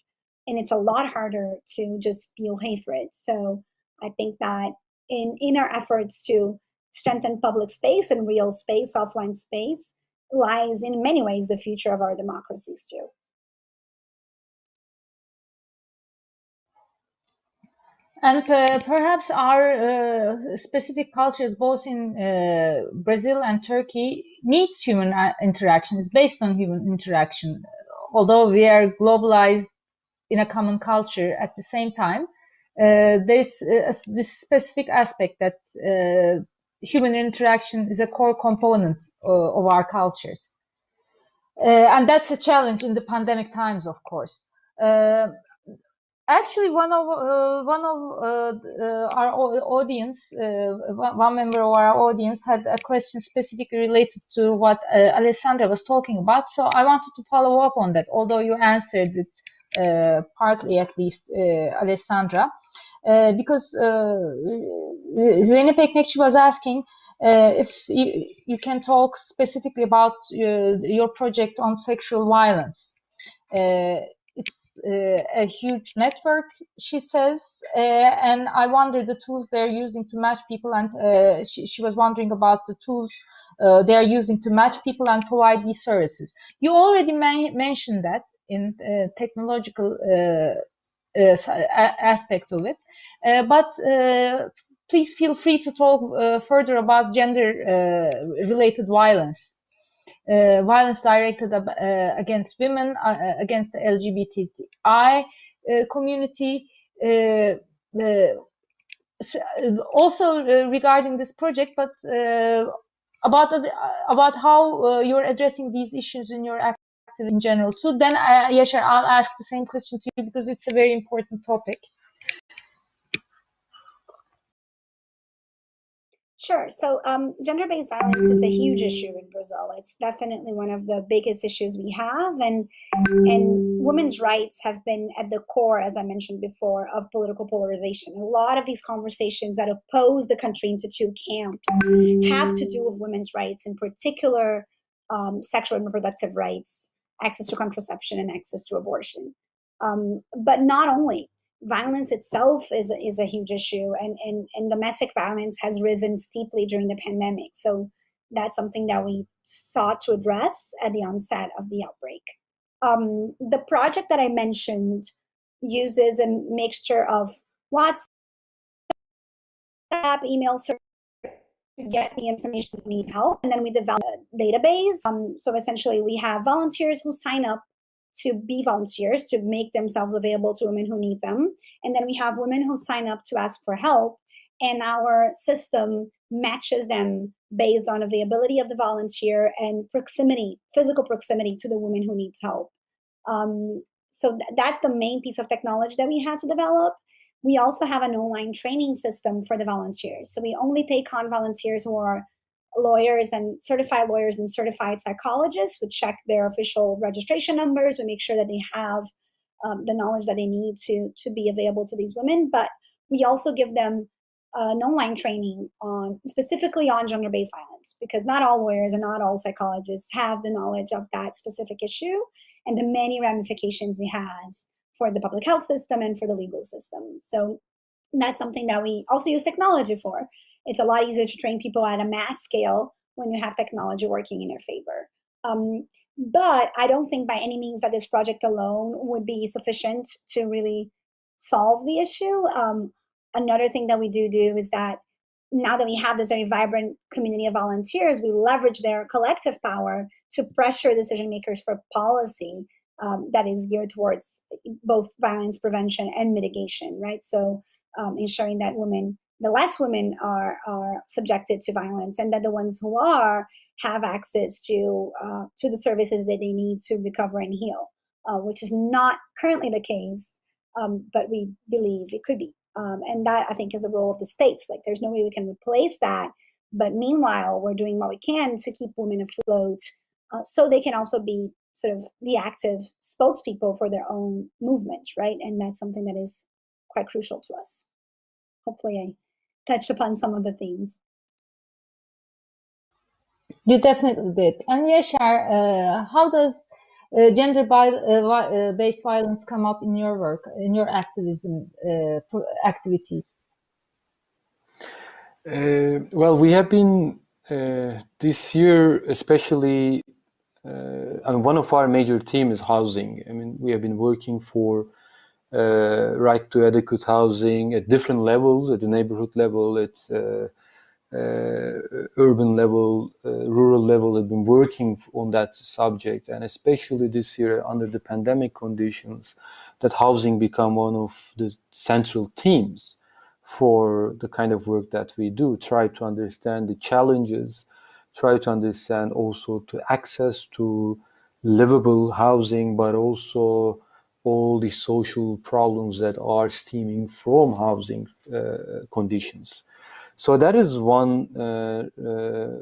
And it's a lot harder to just feel hatred. So I think that in, in our efforts to strengthen public space and real space, offline space, lies in many ways the future of our democracies too. And uh, perhaps our uh, specific cultures, both in uh, Brazil and Turkey, needs human uh, interaction. It's based on human interaction. Although we are globalized in a common culture, at the same time, uh, there's uh, this specific aspect that human interaction is a core component of our cultures. and that's a challenge in the pandemic times, of course actually one of uh, one of uh, uh our audience uh, one member of our audience had a question specifically related to what uh, alessandra was talking about so i wanted to follow up on that although you answered it partly at least alessandra because uh, Zeynep Ekmekçi was asking if you, you, can talk specifically about your project on sexual violence it's uh, a huge network, she says, uh, and I wonder the tools they're using to match people, and uh, she, she, was wondering about the tools uh, they are using to match people and provide these services. You already mentioned that in uh, technological uh, uh aspect of it, uh, but uh, please feel free to talk further about gender-related violence. uh, violence directed uh, against women, uh, against the LGBTI community. also regarding this project, but about about how you're addressing these issues in your active in general too. Then, uh, Yaşar, I'll ask the same question to you because it's a very important topic. Sure. So um, gender-based violence is a huge issue in Brazil. It's definitely one of the biggest issues we have, and and women's rights have been at the core, as I mentioned before, of political polarization. A lot of these conversations that oppose the country into two camps have to do with women's rights, in particular, um, sexual and reproductive rights, access to contraception, and access to abortion. Um, but not only violence itself is, is a huge issue and, and, and domestic violence has risen steeply during the pandemic. So that's something that we sought to address at the onset of the outbreak. Um, the project that I mentioned uses a mixture of WhatsApp, email service get the information we need help, and then we develop a database. Um, so essentially, we have volunteers who sign up to be volunteers to make themselves available to women who need them. And then we have women who sign up to ask for help, and our system matches them based on availability of the volunteer and proximity, physical proximity to the woman who needs help. Um, so th that's the main piece of technology that we had to develop. We also have an online training system for the volunteers. So we only take on volunteers who are lawyers and certified lawyers and certified psychologists would check their official registration numbers. We make sure that they have um, the knowledge that they need to to be available to these women. But we also give them uh, an online training on specifically on gender-based violence because not all lawyers and not all psychologists have the knowledge of that specific issue and the many ramifications it has for the public health system and for the legal system. So that's something that we also use technology for. It's a lot easier to train people at a mass scale when you have technology working in your favor. Um, but I don't think by any means that this project alone would be sufficient to really solve the issue. Um, another thing that we do do is that now that we have this very vibrant community of volunteers, we leverage their collective power to pressure decision makers for policy um, that is geared towards both violence prevention and mitigation, right? So um, ensuring that women the less women are, are subjected to violence and that the ones who are have access to, uh, to the services that they need to recover and heal, uh, which is not currently the case, um, but we believe it could be. Um, and that I think is the role of the states. Like there's no way we can replace that. But meanwhile, we're doing what we can to keep women afloat uh, so they can also be sort of the active spokespeople for their own movement, right? And that's something that is quite crucial to us. Hopefully I touched upon some of the themes. You definitely did. And Yaşar, uh, how does uh, gender-based uh, uh violence come up in your work, in your activism uh, activities? Uh, well, we have been this year, especially, I mean, one of our major themes is housing. I mean, we have been working for uh, right to adequate housing at different levels, at the neighborhood level, at uh, uh, urban level, rural level, have been working on that subject. And especially this year under the pandemic conditions, that housing become one of the central themes for the kind of work that we do. Try to understand the challenges, try to understand also to access to livable housing, but also all the social problems that are stemming from housing uh, conditions. So that is one uh, uh,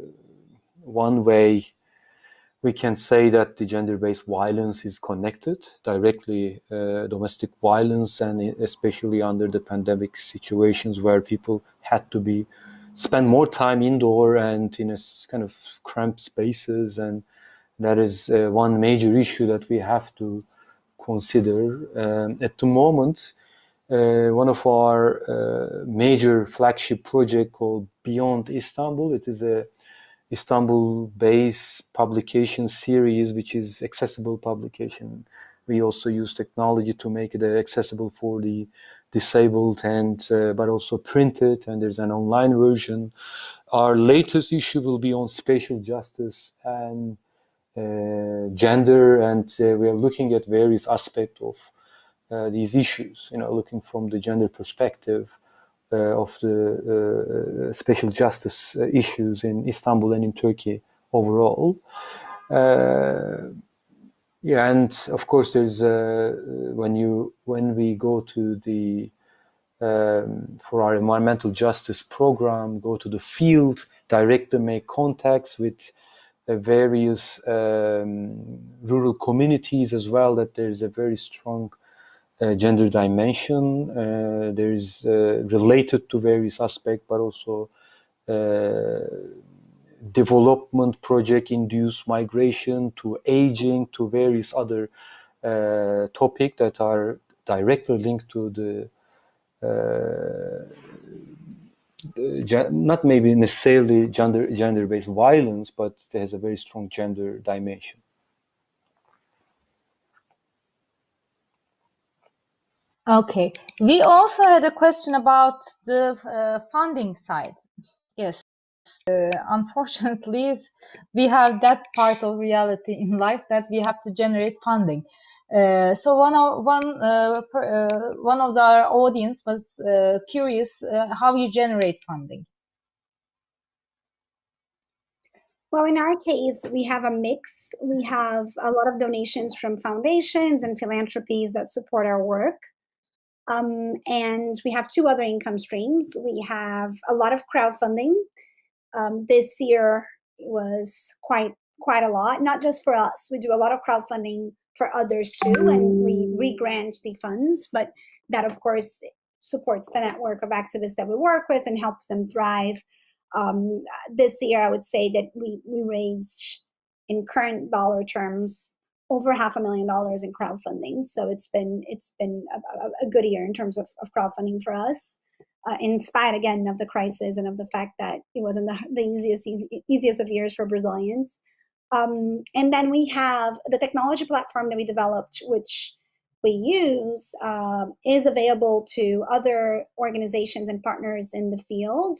one way we can say that the gender-based violence is connected directly uh, domestic violence and especially under the pandemic situations where people had to be spend more time indoor and in a kind of cramped spaces and that is uh, one major issue that we have to consider. Um, at the moment, uh, one of our uh, major flagship project called Beyond Istanbul. It is a Istanbul-based publication series, which is accessible publication. We also use technology to make it accessible for the disabled and uh, but also printed and there's an online version. Our latest issue will be on spatial justice and uh, gender, and uh, we are looking at various aspects of uh, these issues. You know, looking from the gender perspective of the spatial justice issues in Istanbul and in Turkey overall. Yeah, and of course, there's when you when we go to the um, for our environmental justice program, go to the field, directly make contacts with uh, various um, rural communities as well, that there's a very strong uh, gender dimension. Uh, there is uh, related to various aspects, but also uh, development project induced migration to aging to various other uh, topics that are directly linked to the uh, not maybe necessarily gender gender based violence, but it has a very strong gender dimension. Okay, we also had a question about the uh, funding side. Uh, unfortunately, we have that part of reality in life that we have to generate funding. Uh, so one of one uh, uh, one of our audience was uh, curious uh, how you generate funding. Well, in our case, we have a mix. We have a lot of donations from foundations and philanthropies that support our work. Um, and we have two other income streams. We have a lot of crowdfunding. Um, this year was quite quite a lot, not just for us. We do a lot of crowdfunding for others too, and we re-grant the funds. But that, of course, supports the network of activists that we work with and helps them thrive. Um, this year, I would say that we we raised in current dollar terms over half a million dollars in crowdfunding. So it's been it's been a, a good year in terms of, of crowdfunding for us. Uh, in spite again of the crisis and of the fact that it wasn't the, the easiest easy, easiest of years for Brazilians. Um, and then we have the technology platform that we developed, which we use, um, is available to other organizations and partners in the field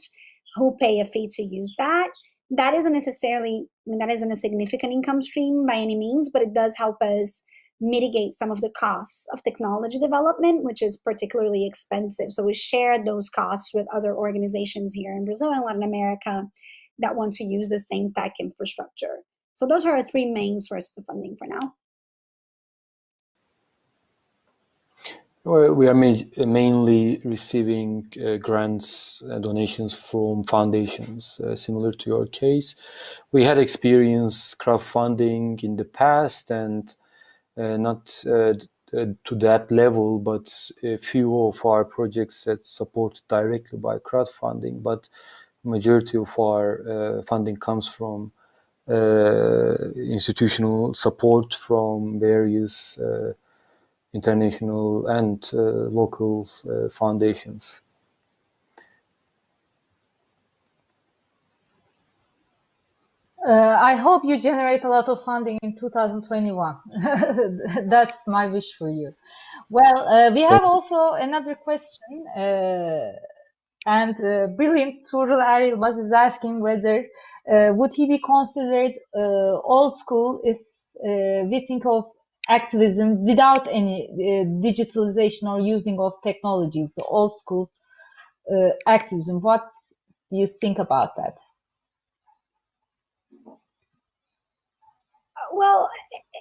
who pay a fee to use that. That isn't necessarily, I mean, that isn't a significant income stream by any means, but it does help us mitigate some of the costs of technology development, which is particularly expensive. So we share those costs with other organizations here in Brazil and Latin America that want to use the same tech infrastructure. So those are our three main sources of funding for now. Well, we are ma mainly receiving uh, grants, uh, donations from foundations, uh, similar to your case. We had experience crowdfunding in the past and not uh, uh, to that level, but a few of our projects that supported directly by crowdfunding, but majority of our funding comes from uh, institutional support from various uh, international and uh, local foundations. Uh, I hope you generate a lot of funding in 2021. That's my wish for you. Well, uh, we have also another question, uh, and brilliant Tuğrul Eryilmaz was asking whether uh, would he be considered uh, old school if uh, we think of activism without any digitalization or using of technologies, the old school activism? What do you think about that? Well,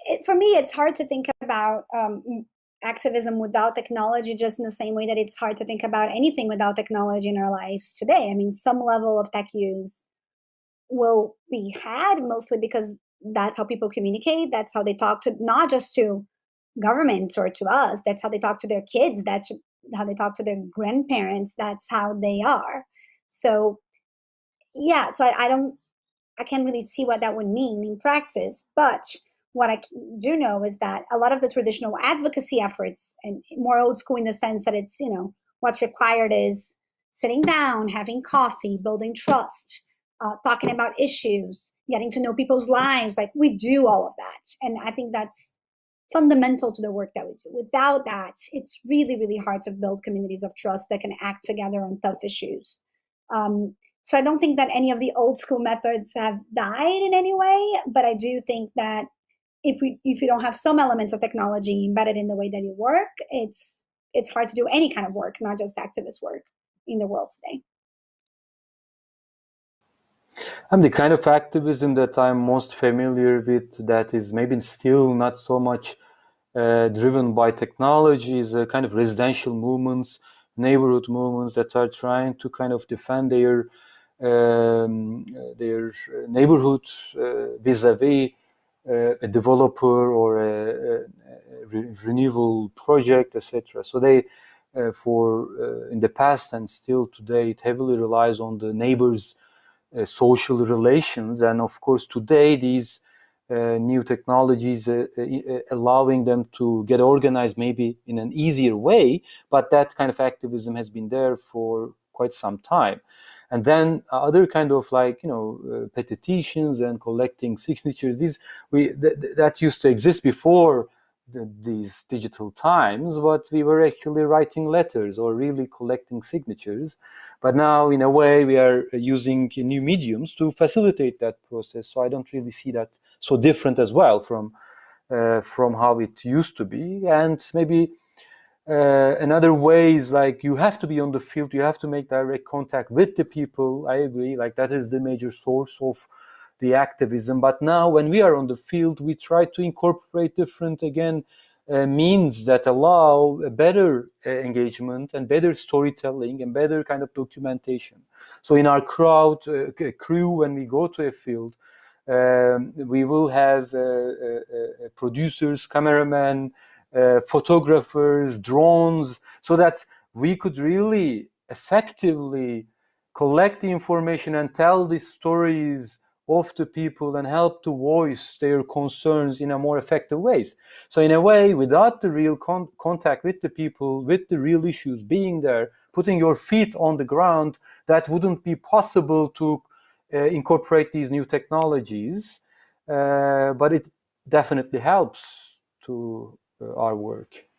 it, for me, it's hard to think about um, activism without technology, just in the same way that it's hard to think about anything without technology in our lives today. I mean, some level of tech use will be had mostly because that's how people communicate that's how they talk to not just to governments or to us that's how they talk to their kids that's how they talk to their grandparents that's how they are so yeah so I, I don't i can't really see what that would mean in practice but what i do know is that a lot of the traditional advocacy efforts and more old school in the sense that it's you know what's required is sitting down having coffee building trust uh, talking about issues, getting to know people's lives. Like we do all of that. And I think that's fundamental to the work that we do. Without that, it's really, really hard to build communities of trust that can act together on tough issues. Um, so I don't think that any of the old school methods have died in any way, but I do think that if we if you don't have some elements of technology embedded in the way that you work, it's it's hard to do any kind of work, not just activist work in the world today. I'm the kind of activism that I'm most familiar with that is maybe still not so much uh, driven by technology, is a kind of residential movements, neighborhood movements that are trying to kind of defend their um, their neighborhood uh, vis-a-vis uh, a developer or a, a re renewal project, etc. So they, uh, for uh, in the past and still today, it heavily relies on the neighbors' uh, social relations, and of course today these uh, new technologies uh, allowing them to get organized maybe in an easier way, but that kind of activism has been there for quite some time and then other kind of like you know uh, petitions and collecting signatures these we th that used to exist before the, these digital times but we were actually writing letters or really collecting signatures. But now in a way we are using new mediums to facilitate that process. So i don't really see that so different as well from uh, from how it used to be. And maybe uh, another way is like you have to be on the field, you have to make direct contact with the people. I agree, like that is the major source of the activism. But now when we are on the field, we try to incorporate different, again, uh, means that allow better uh, engagement and better storytelling and better kind of documentation. So in our crowd, uh, crew, when we go to a field, um, we will have uh, uh, producers, cameramen, photographers, drones, so that we could really effectively collect the information and tell the stories of the people and help to voice their concerns in a more effective ways. So in a way, without the real con contact with the people, with the real issues being there, putting your feet on the ground, that wouldn't be possible to uh, incorporate these new technologies. Uh, but it definitely helps to uh, our work.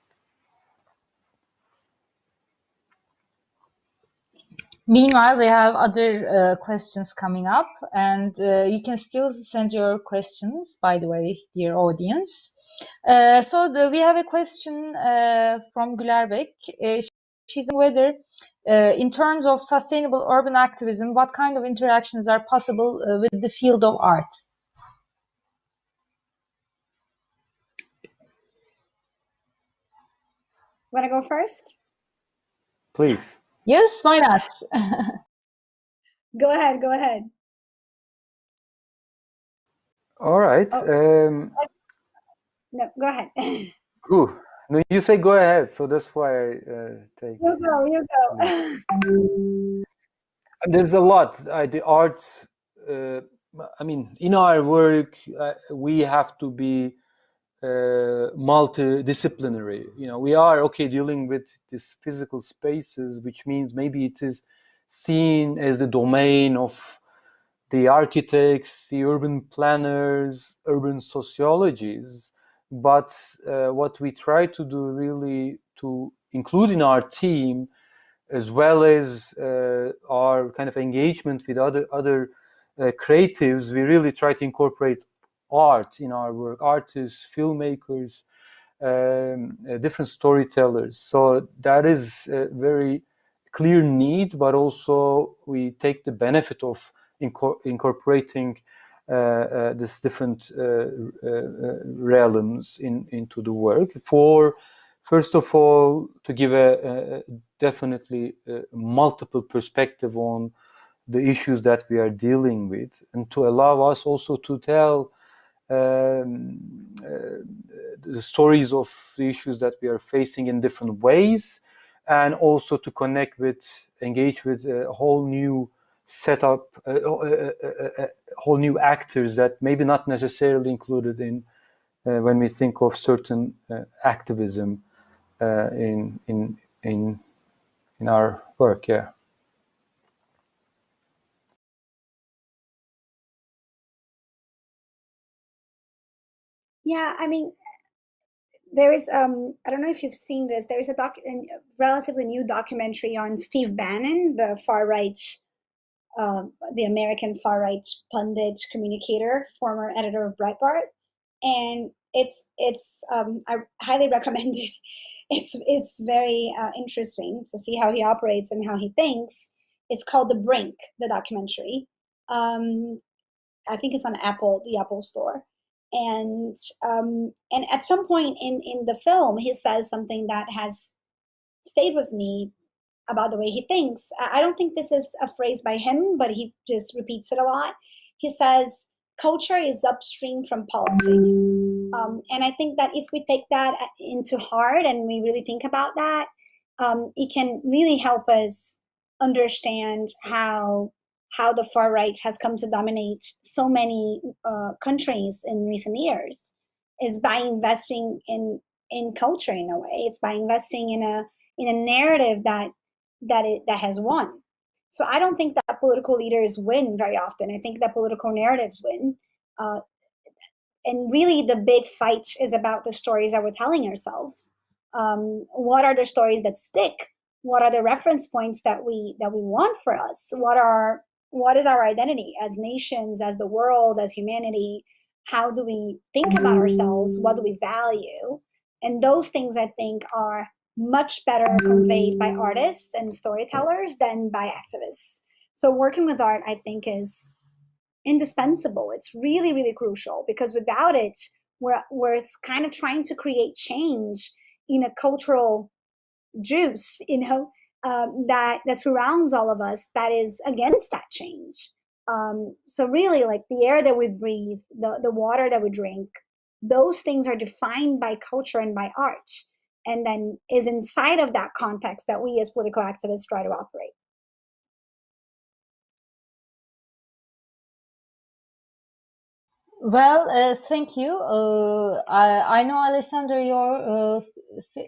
Meanwhile, we have other uh, questions coming up, and uh, you can still send your questions, by the way, dear audience. Uh, so the, we have a question uh, from Gülerbek. Uh, she's whether, in terms of sustainable urban activism, what kind of interactions are possible with the field of art? Want to go first? Please. Yes, why not? go ahead, go ahead. All right. Oh. Um, no, go ahead. Cool. No, you say go ahead, so that's why I uh, take. You go, you go. There's a lot. I, the art, uh, I mean, in our work, uh, we have to be uh, multidisciplinary. You know, we are okay dealing with these physical spaces, which means maybe it is seen as the domain of the architects, the urban planners, urban sociologies. But uh, what we try to do really to include in our team, as well as uh, our kind of engagement with other other uh, creatives, we really try to incorporate art in our work, artists, filmmakers, um, uh, different storytellers. So that is a very clear need, but also we take the benefit of inco incorporating uh, uh, this different uh, uh, realms in, into the work for, first of all, to give a, a definitely a multiple perspective on the issues that we are dealing with and to allow us also to tell um, uh, the stories of the issues that we are facing in different ways and also to connect with, engage with a whole new setup, uh, uh, uh, whole new actors that maybe not necessarily included in when we think of certain activism in, in, in, in our work, yeah. Yeah, I mean, there is um I don't know if you've seen this. There is a doc, a relatively new documentary on Steve Bannon, the far right um, the American far right pundit communicator, former editor of Breitbart, and it's it's um, I highly recommend it. It's it's very uh, interesting to see how he operates and how he thinks. It's called The Brink, the documentary. Um, I think it's on Apple, the Apple Store, and um, and at some point in in the film, he says something that has stayed with me about the way he thinks. I don't think this is a phrase by him, but he just repeats it a lot. He says, culture is upstream from politics. Um, and I think that if we take that into heart and we really think about that, um, it can really help us understand how how the far right has come to dominate so many uh, countries in recent years is by investing in in culture in a way. It's by investing in a in a narrative that that it that has won. So I don't think that political leaders win very often. I think that political narratives win. Uh, and really, the big fight is about the stories that we're telling ourselves. Um, what are the stories that stick? What are the reference points that we that we want for us? What are what is our identity as nations, as the world, as humanity? How do we think about ourselves? What do we value? And those things, I think, are much better conveyed by artists and storytellers than by activists. So working with art, I think, is indispensable. It's really, really crucial because without it, we're, we're kind of trying to create change in a cultural juice, you know, um, that that surrounds all of us that is against that change. Um, so really, like the air that we breathe, the the water that we drink, those things are defined by culture and by art and then is inside of that context that we as political activists try to operate. Well, uh, thank you. Uh, I, I, know, Alessandra, your uh,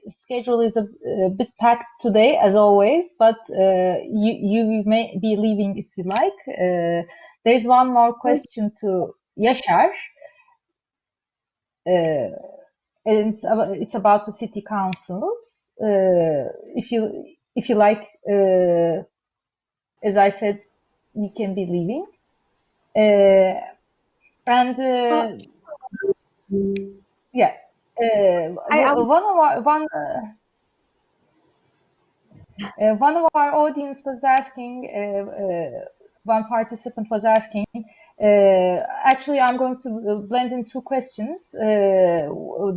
schedule is a, a, bit packed today, as always, but uh, you, you may be leaving if you like. Uh, there's one more question to Yaşar. Uh, it's about, it's about the city councils. Uh, if you if you like, uh, as I said, you can be leaving. Uh, and uh, yeah, uh, I, one of our one. Uh, one of our audience was asking one participant was asking. Uh, actually, I'm going to uh, blend in two questions. Uh,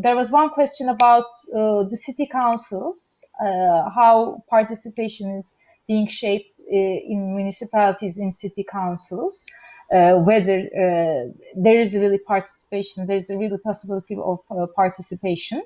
there was one question about uh, the city councils, uh, how participation is being shaped uh, in municipalities, in city councils. Whether there is really participation, there is a really possibility of participation.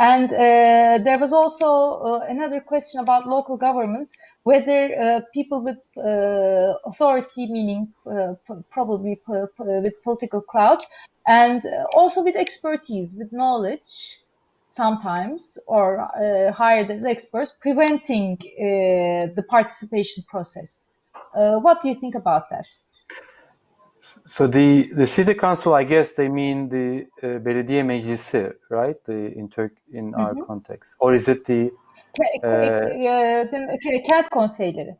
And uh, there was also uh, another question about local governments, whether uh, people with uh, authority, meaning uh, probably with political clout, and uh, also with expertise, with knowledge, sometimes, or hired as experts, preventing the participation process. what do you think about that? So the the city council, I guess they mean the uh, belediye meclisi, right? The in Turk in our context, or is it the uh, kent konseyleri?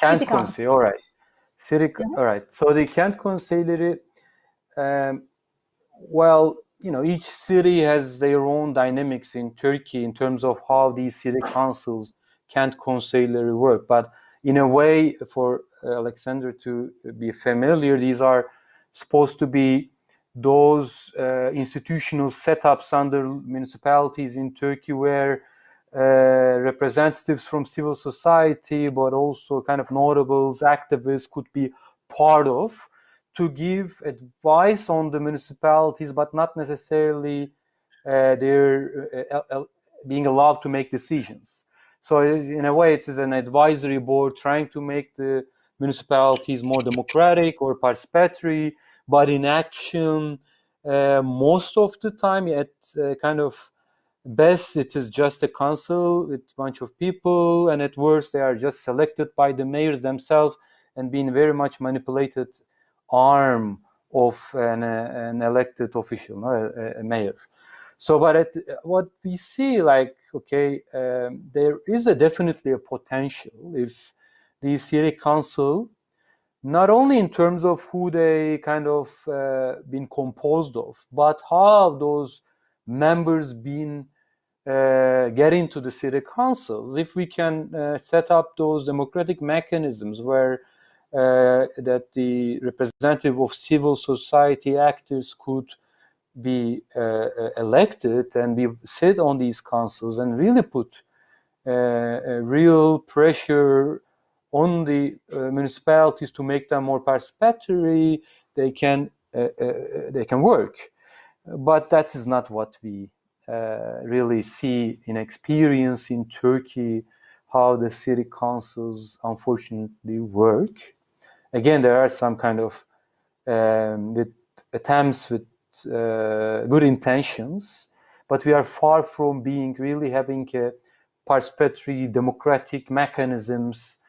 Kent konseyi, all right. City, mm -hmm. all right. So the kent konseyleri, um, well, you know, each city has their own dynamics in Turkey in terms of how these city councils, kent konseyleri work, but in a way for Alessandra to be familiar, these are supposed to be those uh, institutional setups under municipalities in Turkey where uh, representatives from civil society, but also kind of notables, activists could be part of to give advice on the municipalities, but not necessarily uh, they're uh, being allowed to make decisions. So in a way, it is an advisory board trying to make the municipalities more democratic or participatory, but in action, uh, most of the time, at uh, kind of best, it is just a council with a bunch of people, and at worst, they are just selected by the mayors themselves and being very much manipulated arm of an, uh, an elected official, a, a mayor. So, but at, what we see, like, okay, um, there is a definitely a potential if the city council not only in terms of who they kind of uh, been composed of, but how those members been uh, into the city councils. If we can uh, set up those democratic mechanisms where uh, that the representative of civil society actors could be uh, uh, elected and be sit on these councils and really put real pressure on the municipalities to make them more participatory, they can they can work. But that is not what we uh, really see in experience in Turkey how the city councils unfortunately work. Again, there are some kind of um, with attempts with uh, good intentions, but we are far from being really having participatory democratic mechanisms uh,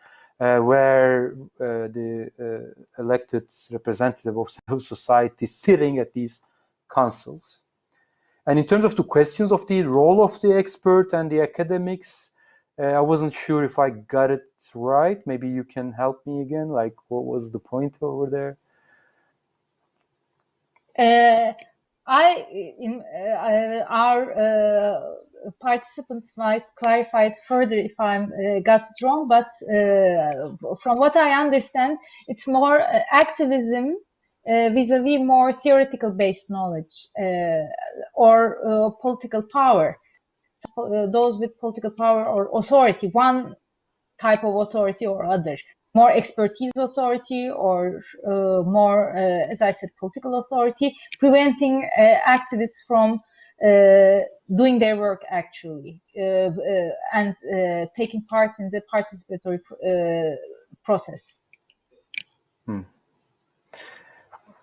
where uh, the uh, elected representative of civil society sitting at these councils. And in terms of the questions of the role of the expert and the academics, uh, I wasn't sure if I got it right. Maybe you can help me again. Like, what was the point over there? Uh, I, in uh, our uh, participants might clarify it further if I uh, got it wrong, but uh, from what I understand, it's more activism vis-a-vis -vis more theoretical based knowledge or political power. So, those with political power or authority, one type of authority or other more expertise authority or uh, more, uh, as I said, political authority, preventing uh, activists from uh, doing their work actually uh, and taking part in the participatory process. Hmm.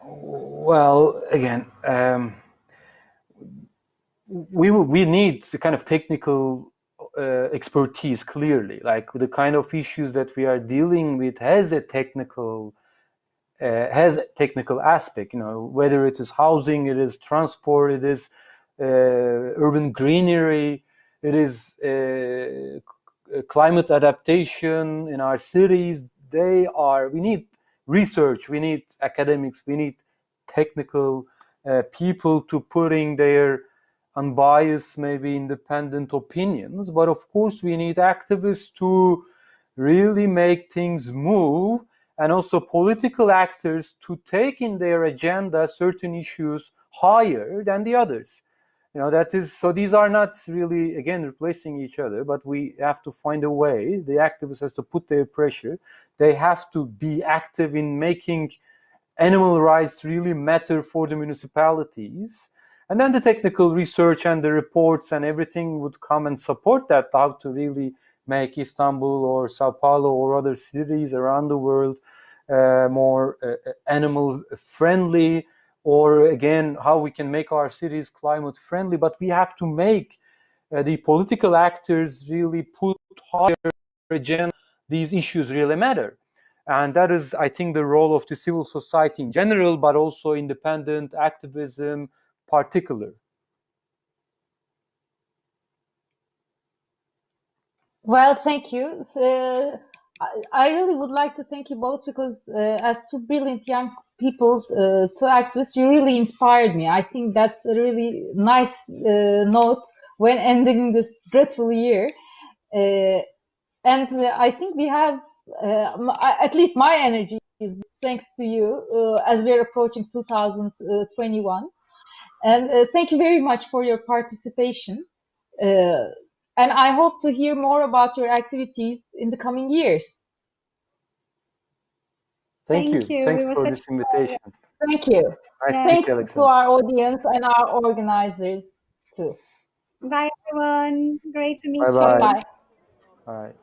Well, again, um, we we need the kind of technical uh, expertise clearly. Like the kind of issues that we are dealing with has a technical uh, has a technical aspect you know whether it is housing it is transport it is uh, urban greenery it is uh, climate adaptation in our cities. They are we need research we need academics we need technical uh, people to putting their unbiased, maybe independent opinions. But of course, we need activists to really make things move and also political actors to take in their agenda certain issues higher than the others. You know, that is, so these are not really, again, replacing each other, but we have to find a way. The activists has to put their pressure. They have to be active in making animal rights really matter for the municipalities and then the technical research and the reports and everything would come and support that, how to really make Istanbul or Sao Paulo or other cities around the world uh, more uh, animal friendly, or again, how we can make our cities climate friendly. But we have to make uh, the political actors really put higher agenda. These issues really matter. And that is, I think, the role of the civil society in general, but also independent activism, particular? Well, thank you. Uh, I really would like to thank you both because uh, as two brilliant young people, uh, two activists, you really inspired me. I think that's a really nice uh, note when ending this dreadful year. Uh, and uh, I think we have, at least my energy is thanks to you as we're approaching 2021. And uh, thank you very much for your participation. Uh, and I hope to hear more about your activities in the coming years. Thank, Thank you. you. Thanks for this invitation. Thank you. Nice Thanks to, to our audience and our organizers too. Bye, everyone. Great to meet bye you. Bye. Bye. All right.